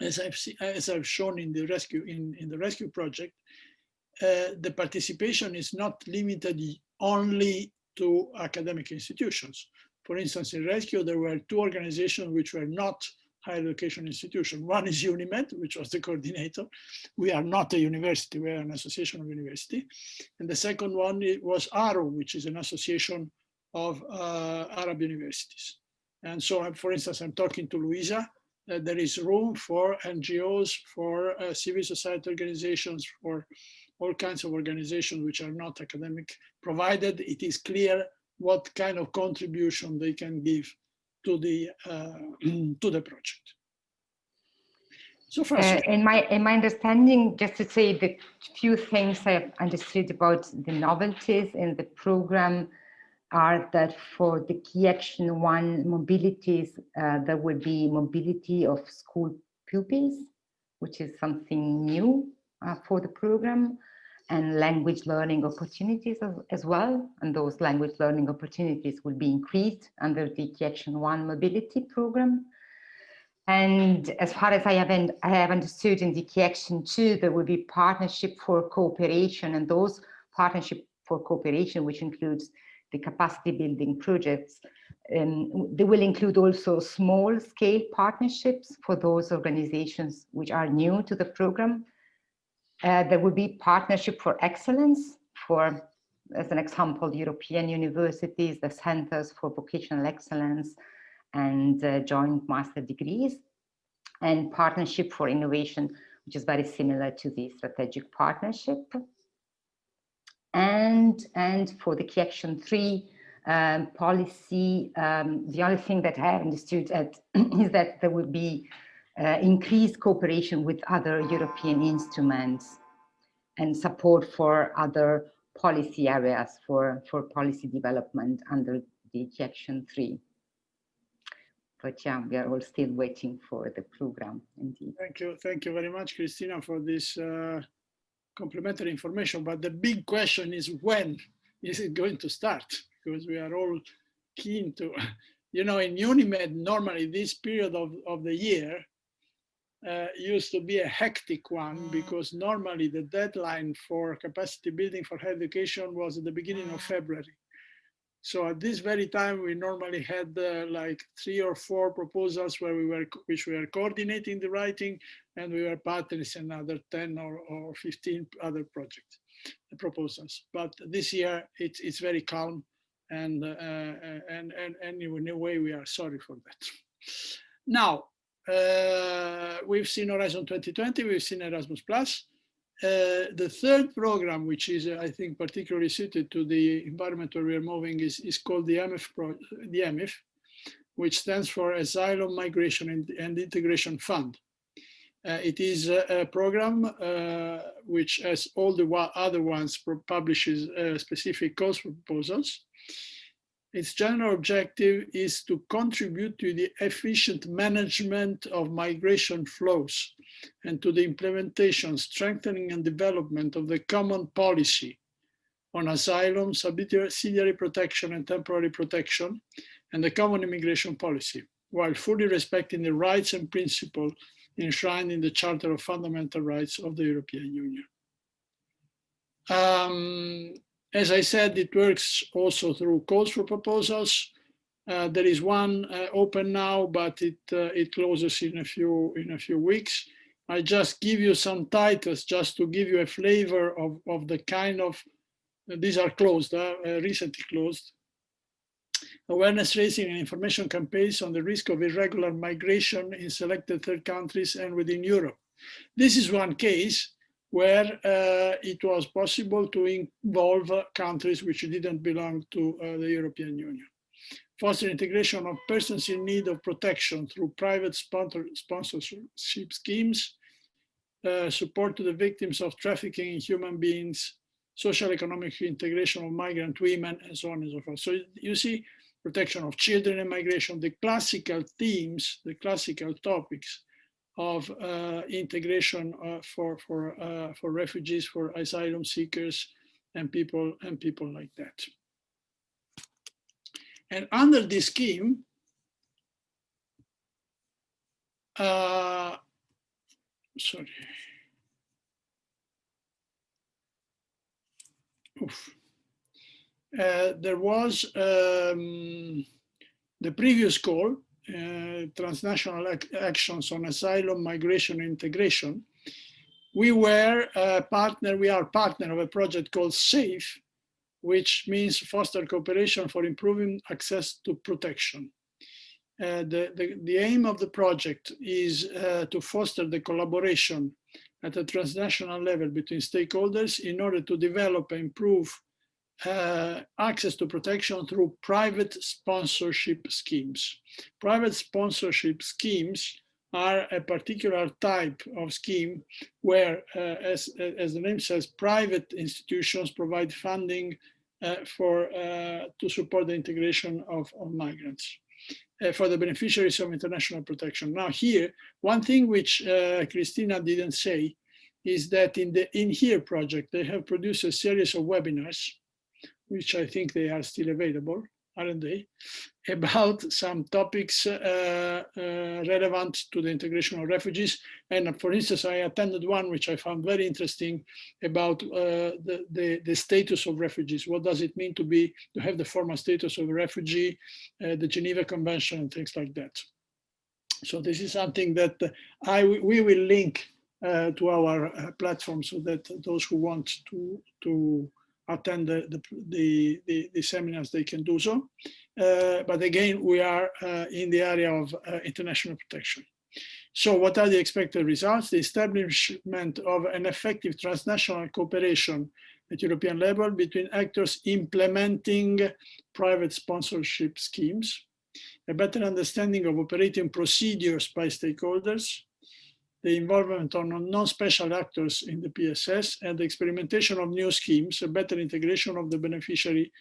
S1: as I've seen, as I've shown in the rescue in, in the rescue project, uh, the participation is not limited only to academic institutions. For instance, in rescue, there were two organizations which were not higher education institutions. One is UNIMED, which was the *laughs* coordinator. We are not a university, we are an association of university. And the second one was ARU, which is an association of uh, Arab universities. And so, for instance, I'm talking to Luisa, uh, there is room for NGOs, for uh, civil society organizations, for all kinds of organizations which are not academic, provided it is clear what kind of contribution they can give to the uh, *clears throat* to the project. So first,
S4: Uh, in my in my understanding, just to say the few things I've understood about the novelties in the program are that for the key action one mobilities, uh, there will be mobility of school pupils, which is something new uh, for the program, and language learning opportunities as, as well. And those language learning opportunities will be increased under the key action one mobility program. And as far as I have, I have understood in the key action two, there will be partnership for cooperation and those partnership for cooperation, which includes the capacity building projects. Um, they will include also small scale partnerships for those organizations which are new to the program. Uh, there will be partnership for excellence for, as an example, European universities, the centers for vocational excellence and uh, joint master degrees and partnership for innovation, which is very similar to the strategic partnership. And and for the key action three um, policy, um, the only thing that I have understood at, *clears throat* is that there will be uh, increased cooperation with other European instruments and support for other policy areas for, for policy development under the action three. But yeah, we are all still waiting for the program indeed.
S1: thank you, thank you very much, Christina, for this uh, complementary information. But the big question is when is it going to start? Because we are all keen to, *laughs* you know, in UNIMED, normally this period of, of the year uh, used to be a hectic one because normally the deadline for capacity building for higher education was at the beginning of February. So at this very time, we normally had uh, like three or four proposals where we were, which we were coordinating the writing, and we were partners in another 10 or, or 15 other projects, proposals. But this year, it's it's very calm, and uh, and and anyway, in a way, we are sorry for that. Now, uh, we've seen Horizon 2020, we've seen Erasmus Plus. Uh, the third program, which is, uh, I think, particularly suited to the environment where we are moving, is, is called the AMIF, Pro, the AMIF, which stands for Asylum, Migration and, and Integration Fund. Uh, it is a, a program uh, which, as all the other ones, publishes uh, specific calls proposals. Its general objective is to contribute to the efficient management of migration flows and to the implementation, strengthening and development of the common policy on asylum, subsidiary protection and temporary protection, and the common immigration policy, while fully respecting the rights and principles enshrined in the Charter of Fundamental Rights of the European Union. Um, as I said, it works also through calls for proposals. Uh, there is one uh, open now, but it uh, it closes in a few in a few weeks. I just give you some titles just to give you a flavor of of the kind of these are closed, uh, uh, recently closed. Awareness raising and information campaigns on the risk of irregular migration in selected third countries and within Europe. This is one case where uh, it was possible to involve countries which didn't belong to uh, the European Union. Foster integration of persons in need of protection through private sponsor sponsorship schemes, uh, support to the victims of trafficking in human beings, social economic integration of migrant women, and so on and so forth. So you see, protection of children and migration, the classical themes, the classical topics of uh, integration uh, for for uh, for refugees, for asylum seekers, and people and people like that. And under this scheme, uh, sorry. Uh, there was um, the previous call uh, transnational ac actions on asylum, migration, integration, we were a partner, we are partner of a project called SAFE, which means foster cooperation for improving access to protection. Uh, the, the, the, aim of the project is uh, to foster the collaboration at a transnational level between stakeholders in order to develop and improve uh, access to protection through private sponsorship schemes. Private sponsorship schemes are a particular type of scheme where, uh, as, as the name says, private institutions provide funding uh, for uh, to support the integration of, of migrants uh, for the beneficiaries of international protection. Now here, one thing which uh, Christina didn't say is that in the inHERE project, they have produced a series of webinars which I think they are still available, aren't they, *laughs* about some topics uh, uh, relevant to the integration of refugees. And for instance, I attended one which I found very interesting about uh, the, the, the, status of refugees. What does it mean to be to have the formal status of a refugee, uh, the Geneva Convention and things like that. So this is something that I we will link uh, to our uh, platform so that those who want to to attend the, the, the, the, seminars, they can do so. Uh, but again, we are uh, in the area of uh, international protection. So what are the expected results? The establishment of an effective transnational cooperation at European level between actors implementing private sponsorship schemes, a better understanding of operating procedures by stakeholders, the involvement of non-special actors in the PSS and the experimentation of new schemes, a better integration of the beneficiary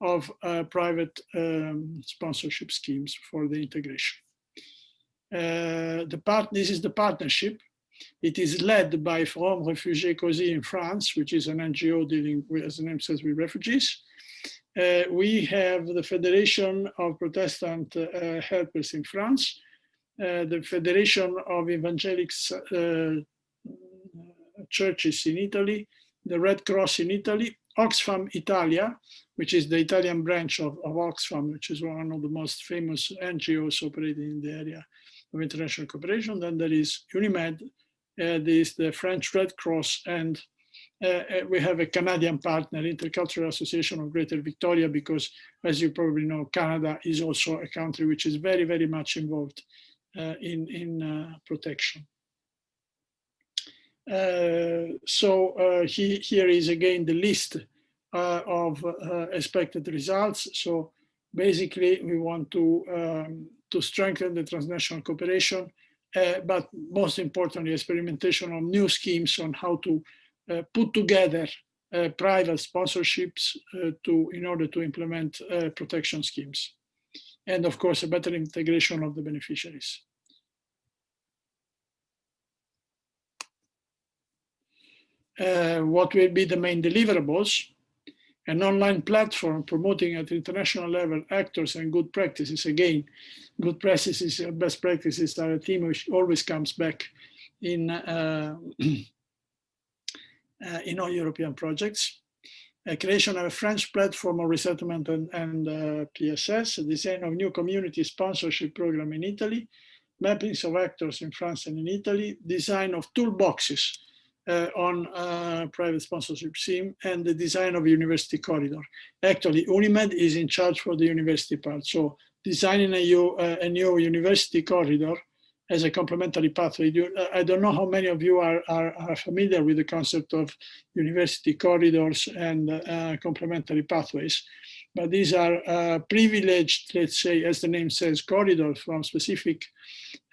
S1: of uh, private um, sponsorship schemes for the integration. Uh, the part, this is the partnership. It is led by Forum Réfugiés COSI in France, which is an NGO dealing with, as the name says, with refugees. Uh, we have the Federation of Protestant uh, Helpers in France, the Federation of Evangelics uh, Churches in Italy, the Red Cross in Italy, Oxfam Italia, which is the Italian branch of, of Oxfam, which is one of the most famous NGOs operating in the area of international cooperation. Then there is UNIMED, uh, this the French Red Cross, and uh, uh, we have a Canadian partner, Intercultural Association of Greater Victoria, because as you probably know, Canada is also a country which is very, very much involved uh, in, in uh, protection. Uh, so uh, he, here is again the list of expected results. So basically we want to, um, to strengthen the transnational cooperation, but most importantly, experimentation on new schemes on how to uh, put together uh, private sponsorships uh, to in order to implement protection schemes. And of course, a better integration of the beneficiaries. Uh, what will be the main deliverables, an online platform promoting at international level actors and good practices. Again, good practices, best practices are a theme which always comes back in uh, *clears throat* Uh, in all European projects. A creation of a French platform of resettlement and, and uh, PSS, design of new community sponsorship program in Italy, mappings of actors in France and in Italy, design of toolboxes uh, on uh, private sponsorship scheme, and the design of university corridor. Actually, UNIMED is in charge for the university part. So designing a, uh, a new university corridor as a complementary pathway. Uh, I don't know how many of you are, are, are familiar with the concept of university corridors and uh, complementary pathways, but these are uh, privileged, let's say, as the name says, corridors from specific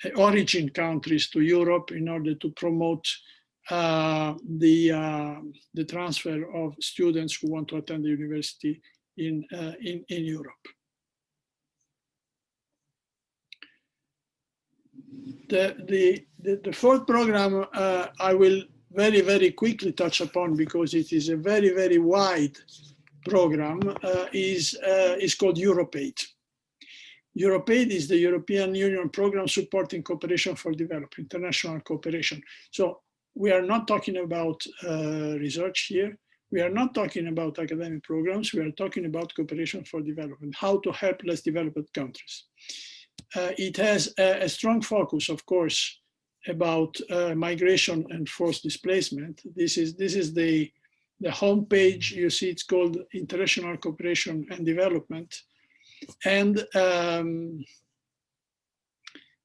S1: uh, origin countries to Europe in order to promote uh, the, uh, the transfer of students who want to attend the university in, in, in Europe. The, the, the, the fourth program uh, I will very, very quickly touch upon because it is a very, very wide program uh, is, uh, is called EuropeAid. EuropeAid is the European Union program supporting cooperation for development, international cooperation. So we are not talking about uh, research here. We are not talking about academic programs. We are talking about cooperation for development, how to help less developed countries it has a, a, strong focus, of course, about uh, migration and forced displacement. This is this is the the homepage. You see, it's called International Cooperation and Development, and um,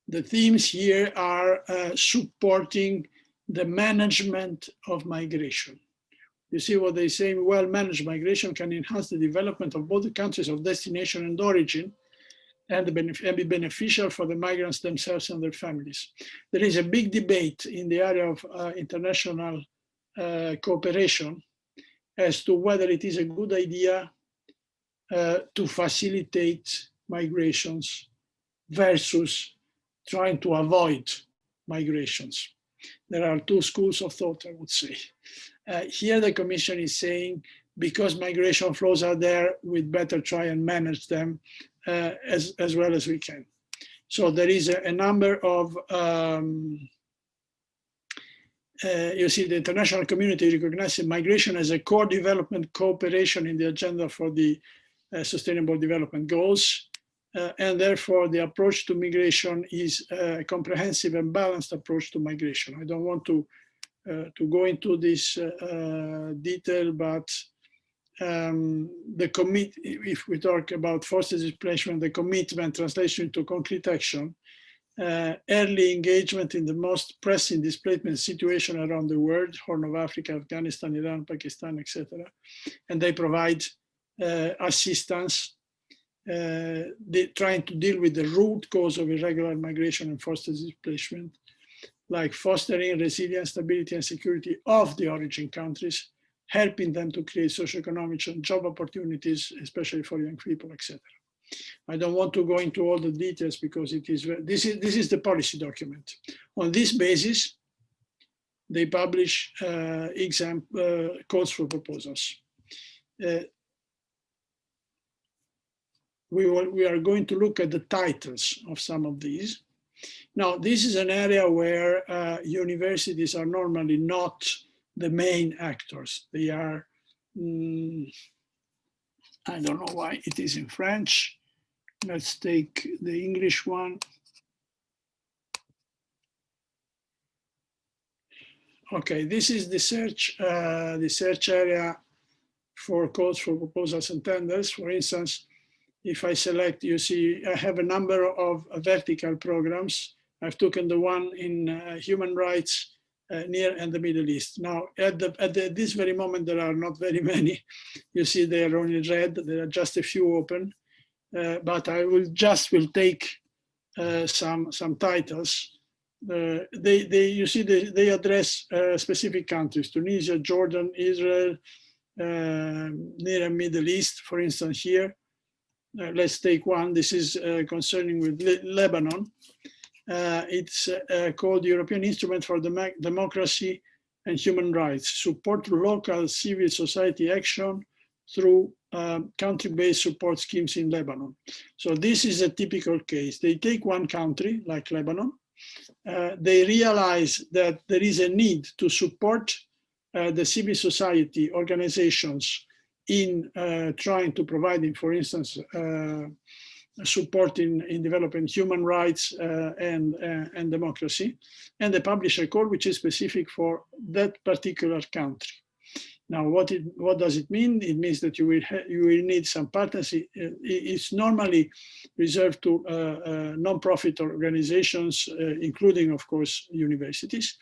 S1: the themes here are uh, supporting the management of migration. You see what they say, well-managed migration can enhance the development of both the countries of destination and origin, and, be beneficial for the migrants themselves and their families. There is a big debate in the area of uh, international uh, cooperation as to whether it is a good idea uh, to facilitate migrations versus trying to avoid migrations. There are two schools of thought, I would say. Uh, here the Commission is saying because migration flows are there, we'd better try and manage them as, as well as we can. So there is a, a number of, um, uh, you see the international community recognizes migration as a core development cooperation in the agenda for the uh, sustainable development goals. Uh, and therefore the approach to migration is a comprehensive and balanced approach to migration. I don't want to uh, to go into this uh, detail, but um, the commit, if we talk about forced displacement, the commitment translation to concrete action, uh, early engagement in the most pressing displacement situation around the world, Horn of Africa, Afghanistan, Iran, Pakistan, etc. And they provide uh, assistance uh, trying to deal with the root cause of irregular migration and forced displacement, like fostering resilience, stability, and security of the origin countries, helping them to create socioeconomic and job opportunities, especially for young people, etc. I don't want to go into all the details because it is this is this is the policy document. On this basis, they publish uh, exam uh, calls for proposals. Uh, we will, we are going to look at the titles of some of these. Now, this is an area where uh, universities are normally not the main actors. They are mm, I don't know why it is in French. Let's take the English one. Okay, this is the search, uh, the search area for calls for proposals and tenders. For instance, if I select, you see, I have a number of vertical programs. I've taken the one in uh, human rights, near and the Middle East. Now, at, the, at the, this very moment, there are not very *laughs* many. You see, they are only red. There are just a few open. Uh, but I will just will take uh, some some titles. Uh, they they you see they they address uh, specific countries: Tunisia, Jordan, Israel, near and Middle East. For instance, here, let's take one. This is concerning with Le Lebanon. Uh, it's uh, called the European Instrument for Dem Democracy and Human Rights, support local civil society action through um, country-based support schemes in Lebanon. So this is a typical case. They take one country, like Lebanon, uh, they realize that there is a need to support uh, the civil society organizations in uh, trying to provide, for instance, uh, support in, in developing human rights uh, and, uh, and democracy, and the publisher call which is specific for that particular country. Now, what it what does it mean? It means that you will you will need some partners. It's normally reserved to uh, uh, non-profit organizations, uh, including, of course, universities,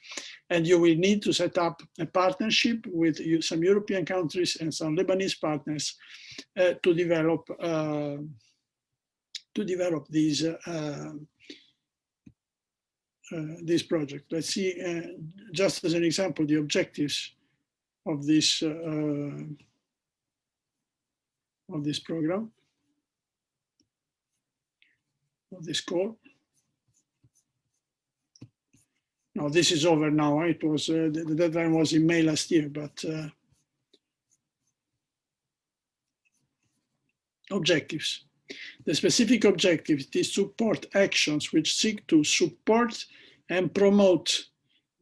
S1: and you will need to set up a partnership with some European countries and some Lebanese partners uh, to develop uh, to develop these uh, this project. Let's see, just as an example, the objectives of this uh, of this program of this call. Now this is over now. It was uh, the, the, deadline was in May last year, but uh, objectives. The specific objective is to support actions which seek to support and promote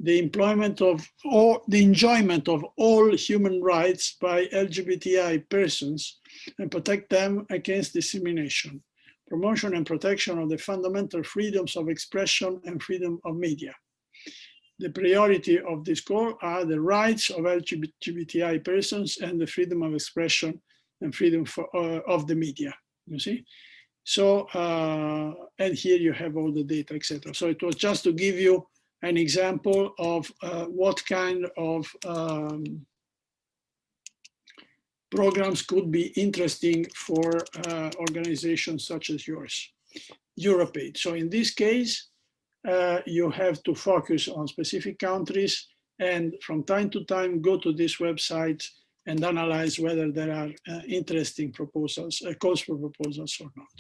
S1: the employment of or the enjoyment of all human rights by LGBTI persons and protect them against discrimination, promotion and protection of the fundamental freedoms of expression and freedom of media. The priority of this call are the rights of LGBTI persons and the freedom of expression and freedom for, uh, of the media, you see? So, uh, and here you have all the data, etc. So it was just to give you an example of uh, what kind of um, programs could be interesting for uh, organizations such as yours, EuropeAid. So in this case, uh, you have to focus on specific countries and from time to time go to this website and analyze whether there are uh, interesting proposals, uh, calls for proposals or not.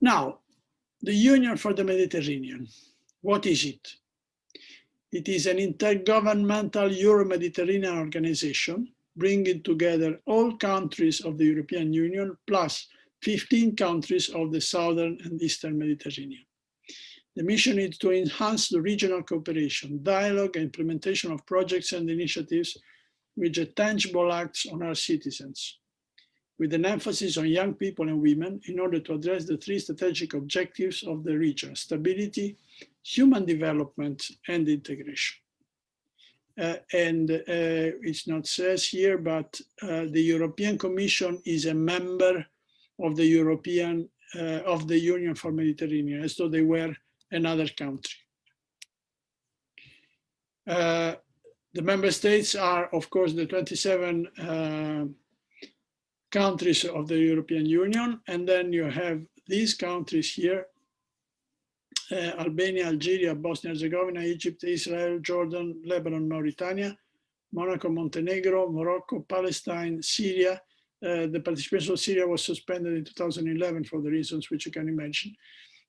S1: Now, the Union for the Mediterranean, what is it? It is an intergovernmental Euro-Mediterranean organization bringing together all countries of the European Union plus 15 countries of the Southern and Eastern Mediterranean. The mission is to enhance the regional cooperation, dialogue, and implementation of projects and initiatives which are tangible acts on our citizens, with an emphasis on young people and women in order to address the three strategic objectives of the region, stability, human development, and integration. Uh, and uh, it's not says here, but uh, the European Commission is a member of the European, uh, of the Union for Mediterranean, as though they were another country. Uh, the member states are, of course, the 27 uh, countries of the European Union. And then you have these countries here, uh, Albania, Algeria, Bosnia Herzegovina, Egypt, Israel, Jordan, Lebanon, Mauritania, Monaco, Montenegro, Morocco, Palestine, Syria. Uh, the participation of Syria was suspended in 2011 for the reasons which you can imagine.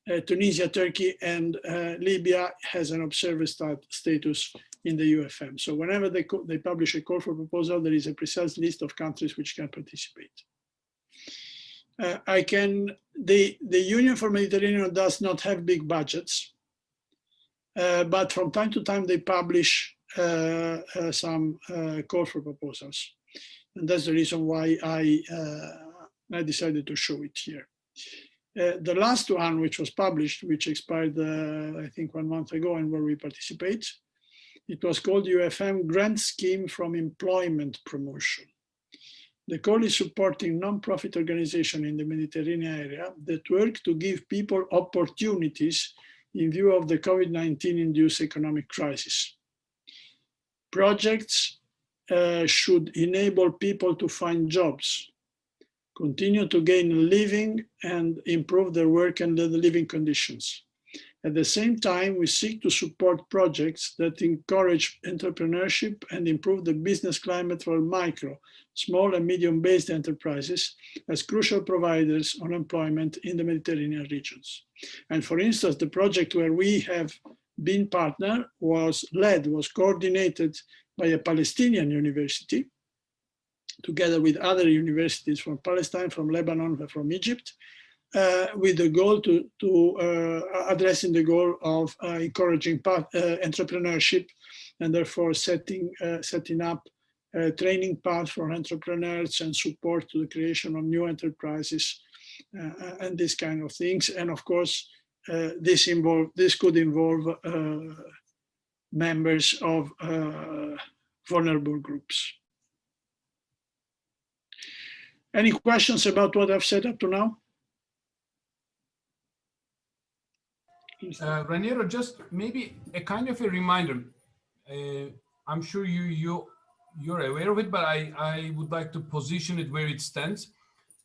S1: Uh, Tunisia, Turkey, and uh, Libya has an observer stat status in the UFM. So whenever they, they publish a call for proposal, there is a precise list of countries which can participate. Uh, I can, the, the Union for Mediterranean does not have big budgets, uh, but from time to time they publish uh, uh, some call for proposals. And that's the reason why I, I decided to show it here. Uh, the last one, which was published, which expired, uh, I think, one month ago and where we participate, it was called UFM Grant Scheme from Employment Promotion. The call is supporting non-profit organizations in the Mediterranean area that work to give people opportunities in view of the COVID-19 induced economic crisis. Projects uh, should enable people to find jobs, continue to gain a living and improve their work and living conditions. At the same time, we seek to support projects that encourage entrepreneurship and improve the business climate for micro, small and medium-based enterprises as crucial providers of employment in the Mediterranean regions. And for instance, the project where we have been partner was led, was coordinated by a Palestinian university, together with other universities from Palestine, from Lebanon, from Egypt, uh, with the goal to, to uh, addressing the goal of uh, encouraging uh, entrepreneurship and therefore setting, uh, setting up a training path for entrepreneurs and support to the creation of new enterprises uh, and these kind of things. And of course, this involve this could involve members of vulnerable groups. Any questions about what I've said up to now?
S3: Uh, Raniero, just maybe a kind of a reminder. Uh, I'm sure you you you're aware of it, but I I would like to position it where it stands.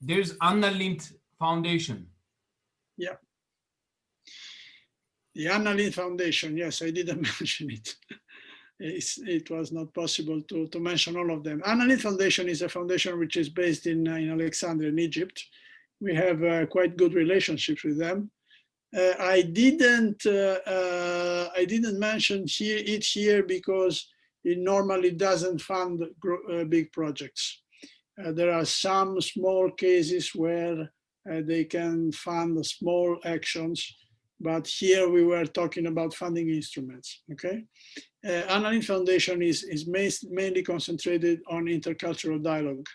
S3: There's Anna Lindh Foundation.
S1: Yeah. The Anna Lindh Foundation. Yes, I didn't *laughs* mention it. It was not possible to, to mention all of them. Anna Lindh Foundation is a foundation which is based in, uh, in Alexandria in Egypt. We have uh, quite good relationships with them. Uh, I didn't uh, uh, I didn't mention here it here because it normally doesn't fund big projects. there are some small cases where they can fund small actions, but here we were talking about funding instruments, okay? Uh, Anna Lindh Foundation is, is mainly concentrated on intercultural dialogue,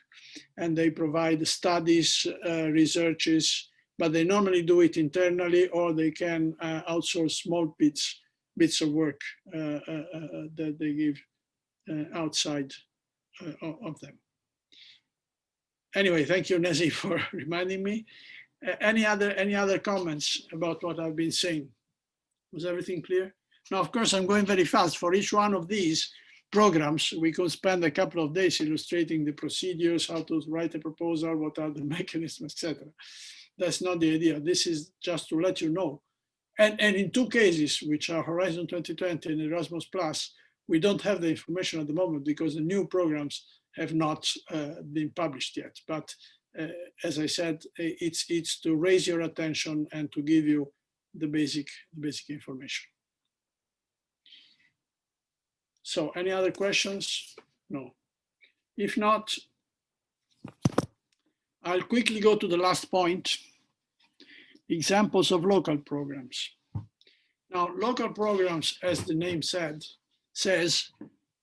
S1: and they provide studies, uh, researches, but they normally do it internally or they can uh, outsource small bits bits of work uh, uh, uh that they give outside of them. Anyway, thank you, Nezi, *laughs* for reminding me. any other any other comments about what I've been saying? Was everything clear? Now, of course, I'm going very fast. For each one of these programs, we could spend a couple of days illustrating the procedures, how to write a proposal, what are the *laughs* mechanisms, etc. That's not the idea. This is just to let you know. And, and in two cases, which are Horizon 2020 and Erasmus Plus, we don't have the information at the moment because the new programs have not uh, been published yet. But uh, as I said, it's, it's to raise your attention and to give you the basic, basic information. So any other questions? No. If not, I'll quickly go to the last point examples of local programs. Now, local programs, as the name said, says,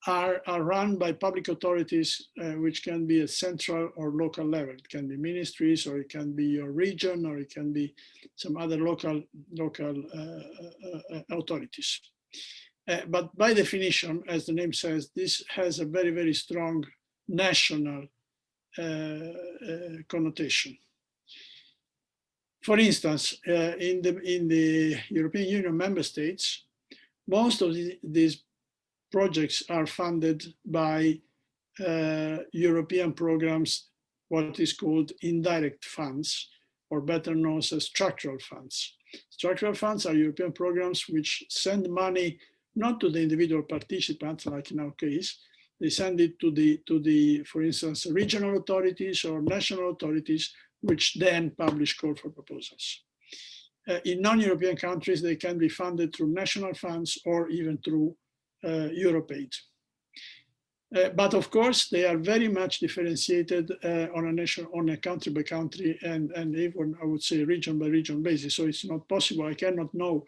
S1: are, are run by public authorities, uh, which can be a central or local level. It can be ministries, or it can be your region, or it can be some other local, local uh, uh, uh authorities. Uh, but by definition, as the name says, this has a very, very strong national uh, connotation. For instance, uh, in, the, in the European Union member states, most of the, these projects are funded by uh, European programs, what is called indirect funds, or better known as structural funds. Structural funds are European programs which send money not to the individual participants, like in our case, they send it to the, to the, for instance, regional authorities or national authorities which then publish call for proposals. Uh, in non-European countries, they can be funded through national funds or even through uh, EuropeAid. Uh, but of course, they are very much differentiated uh, on a nation, on a country by country, and and even I would say region by region basis. So it's not possible. I cannot know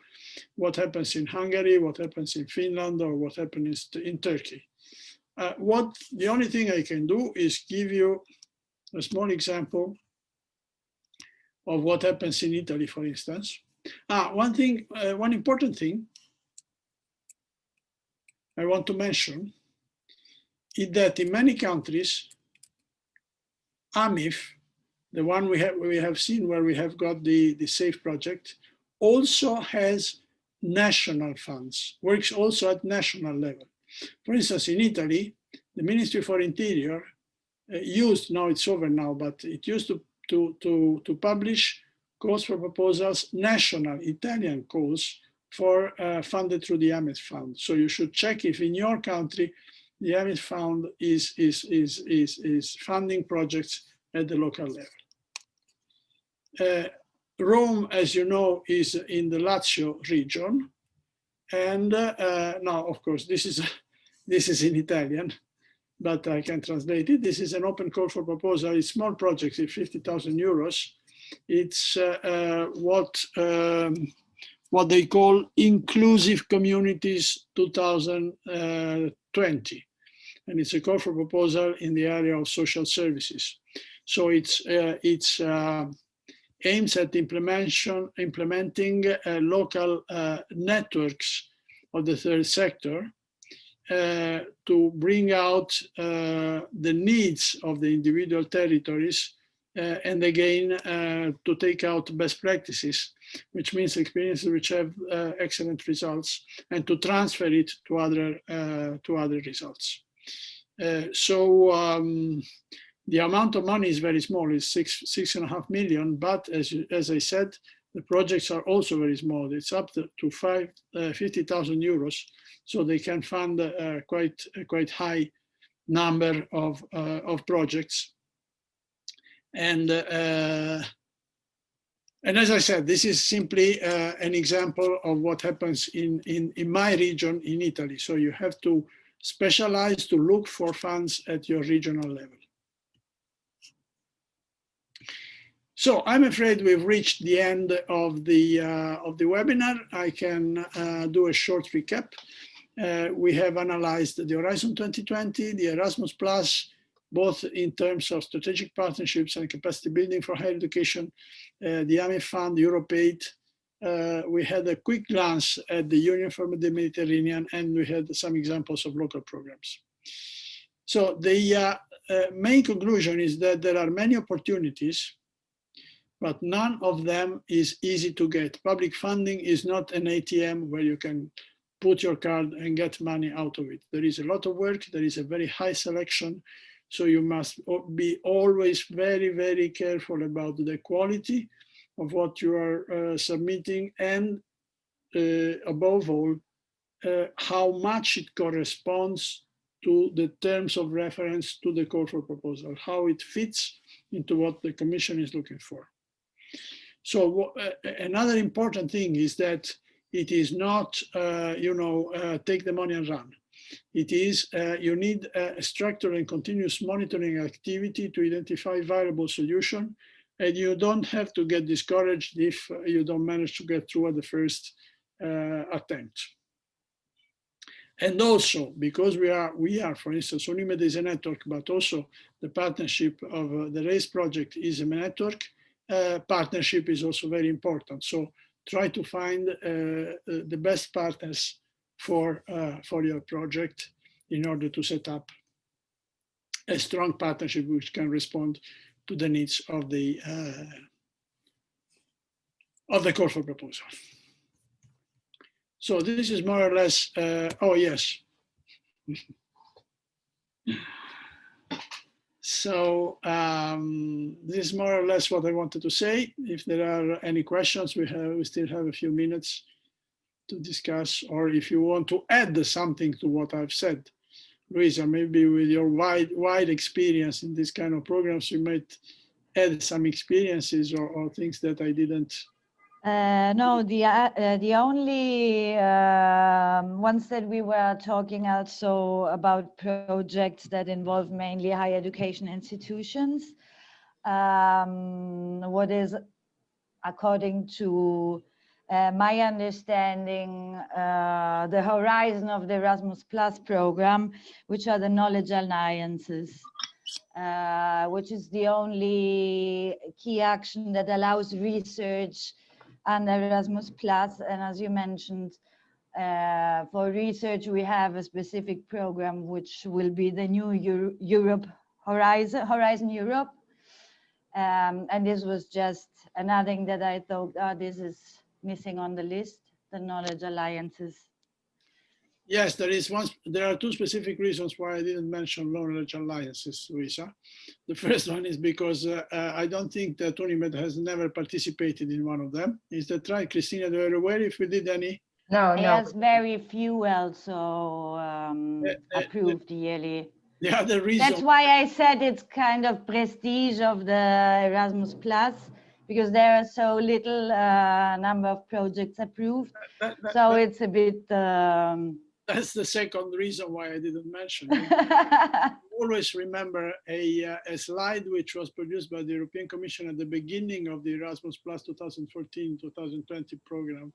S1: what happens in Hungary, what happens in Finland, or what happens in Turkey. Uh, what the only thing I can do is give you a small example of what happens in Italy, for instance. Ah, one thing, uh, one important thing I want to mention is that in many countries, AMIF, the one we have we have seen where we have got the, the SAFE project, also has national funds, works also at national level. For instance, in Italy, the Ministry for Interior uh, used, now it's over now, but it used to, to, to, to publish calls for proposals, national Italian calls for uh, funded through the AMIF fund. So you should check if in your country the AMIF fund is, is, is, is, is funding projects at the local level. Uh, Rome, as you know, is in the Lazio region. And uh, now, of course, this is, *laughs* this is in Italian, but I can translate it. This is an open call for proposal. It's small projects, it's 50,000 euros. It's uh, uh, what um, what they call Inclusive Communities 2020. And it's a call for proposal in the area of social services. So it's, uh, it's uh, aims at implementation, implementing uh, local uh, networks of the third sector uh, to bring out uh, the needs of the individual territories and again to take out best practices, which means experiences which have excellent results, and to transfer it to other to other results. So um, the amount of money is very small, it's six six and a half million, but as as I said, the projects are also very small. It's up to, to five, uh, 50,000 euros. So they can fund uh, quite, quite high number of, uh, of projects. And, uh, and as I said, this is simply uh, an example of what happens in, in, in my region in Italy. So you have to specialize to look for funds at your regional level. So I'm afraid we've reached the end of the uh, of the webinar. I can uh, do a short recap. Uh, we have analyzed the Horizon 2020, the Erasmus Plus, both in terms of strategic partnerships and capacity building for higher education, uh, the AMIF Fund, EuropeAid. Uh, we had a quick glance at the Union for the Mediterranean, and we had some examples of local programs. So the uh, uh, main conclusion is that there are many opportunities, but none of them is easy to get. Public funding is not an ATM where you can put your card and get money out of it. There is a lot of work, there is a very high selection, so you must be always very, very careful about the quality of what you are uh, submitting and uh, above all, uh, how much it corresponds to the terms of reference to the call for proposal, how it fits into what the commission is looking for. So uh, another important thing is that it is not, uh, you know, uh, take the money and run. It is, uh, you need a structured and continuous monitoring activity to identify viable solution. And you don't have to get discouraged if you don't manage to get through at the first uh, attempt. And also, because we are, we are, for instance, Unimed is a network, but also the partnership of uh, the RAISE project is a network. Uh, partnership is also very important. So try to find uh, uh, the best partners for, uh, for your project in order to set up a strong partnership which can respond to the needs of the uh, of the call for proposal. So this is more or less, uh, oh yes. *laughs* so um, this is more or less what I wanted to say. If there are any questions, we have we still have a few minutes to discuss, or if you want to add something to what I've said, Luisa, maybe with your wide wide experience in this kind of programs, you might add some experiences or, or things that I didn't.
S2: Uh, no, the uh, uh the only um, once that we were talking also about projects that involve mainly higher education institutions. Um, what is, according to uh, my understanding, uh, the horizon of the Erasmus Plus program, which are the knowledge alliances, uh, which is the only key action that allows research under Erasmus Plus. And as you mentioned, uh, for research, we have a specific program which will be the new Euro Europe Horizon, Horizon Europe. Um, and this was just another thing that I thought, oh, this is missing on the list, the knowledge alliances.
S1: Yes, there is one, there are two specific reasons why I didn't mention knowledge alliances, Luisa. The first one is because uh, uh, I don't think that Unimed has never participated in one of them. Is that right, Christina? Do you aware if we did any?
S4: No,
S2: It
S4: no.
S2: has very few also um,
S1: Uh, uh,
S2: approved yearly.
S1: The other reason.
S2: That's why I said it's kind of prestige of the Erasmus Plus, because there are so little uh, number of projects approved.
S1: that- that-
S2: So
S1: that-
S2: it's a bit, um,
S1: that's the second reason why I didn't mention it. *laughs* always remember a, uh, a slide which was produced by the European Commission at the beginning of the Erasmus Plus 2014-2020 program,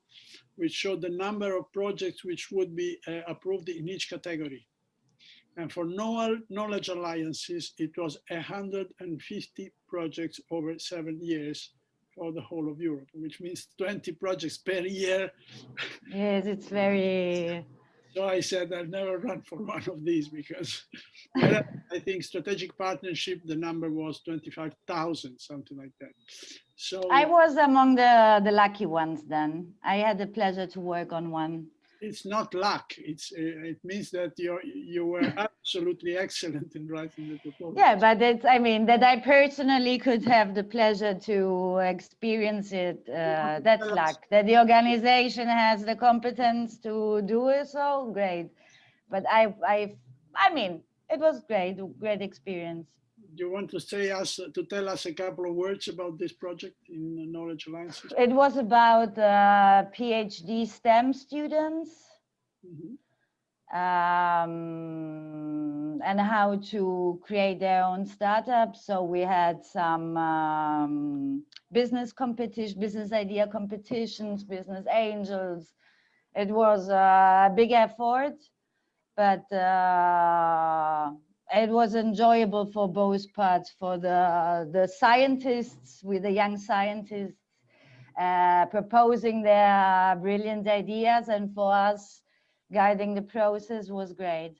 S1: which showed the number of projects which would be uh, approved in each category. And for knowledge alliances, it was 150 projects over seven years for the whole of Europe, which means 20 projects per year.
S2: yes, it's very,
S1: So I said I'll never run for one of these because *laughs* I think strategic partnership, the number was 25,000, something like that. So
S2: I was among the, the lucky ones then. I had the pleasure to work on one.
S1: It's not luck. It's uh, it means that you you were *laughs* absolutely excellent in writing the proposal.
S2: Yeah, but it's, I mean, that I personally could have the pleasure to experience it, uh, that's
S1: that's-
S2: luck. That the organization has the competence to do it, so great. But I, I, I mean, it was great, great experience.
S1: Do you want to say us to tell us a couple of words about this project in Knowledge Alliances?
S2: It was about uh, PhD STEM students
S1: Mhm.
S2: um, and how to create their own startups. So we had some um, business competition, business idea competitions, business angels. It was a big effort, but uh, it was enjoyable for both parts, for the, the scientists, with the young scientists uh, proposing their brilliant ideas and for us guiding the process was great.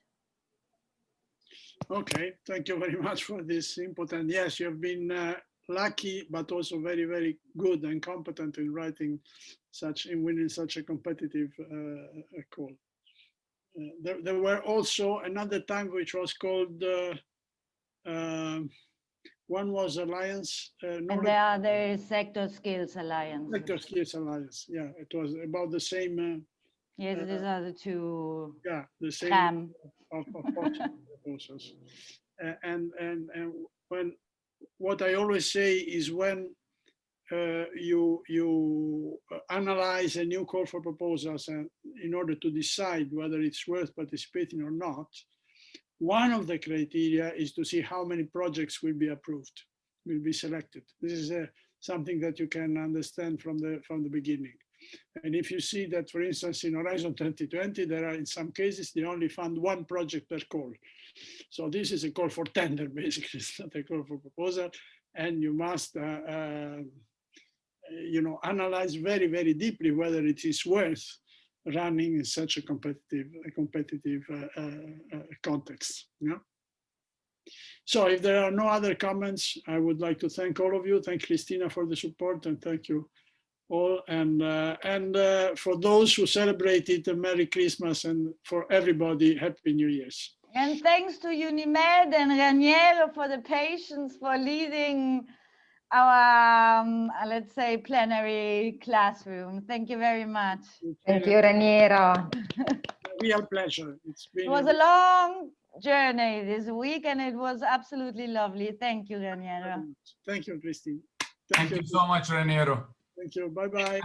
S1: Okay, thank you very much for this input. And yes, you have been uh, lucky, but also very, very good and competent in writing such, in winning such a competitive uh, call. Uh, there, there were also another time which was called, uh, um, one was Alliance, uh,
S2: the other is Sector Skills Alliance.
S1: Sector Skills Alliance. Yeah, it was about the same,
S2: Yes,
S1: uh,
S2: these are the two
S1: uh, yeah, the same.
S2: CAM.
S1: of, of. And, and, and when, what I always say is when uh, you, you uh, analyze a new call for proposals and in order to decide whether it's worth participating or not, one of the criteria is to see how many projects will be approved, will be selected. This is uh, something that you can understand from the, from the beginning. And if you see that, for instance, in Horizon 2020, there are in some cases, they only fund one project per call. So this is a call for tender, *laughs* basically, it's not a call for proposal. And you must, uh, uh, you know, analyze very, very deeply whether it is worth running in such a competitive, a competitive uh, uh, uh, context. Yeah. So if there are no other comments, I would like to thank all of you. Thank Christina for the support and thank you all. And, uh, and uh, for those who celebrated a Merry Christmas and for everybody, Happy New Year's.
S2: And thanks to Unimed and Raniero for the patience for leading our, um, uh, let's say, plenary classroom. Thank you very much.
S4: Thank you, Raniero.
S1: a *laughs* real pleasure. It's been
S2: It was a long journey this week and it was absolutely lovely. Thank you, Raniero.
S1: Thank you, Christine.
S3: Thank you so much, Raniero.
S1: Thank you. Bye-bye.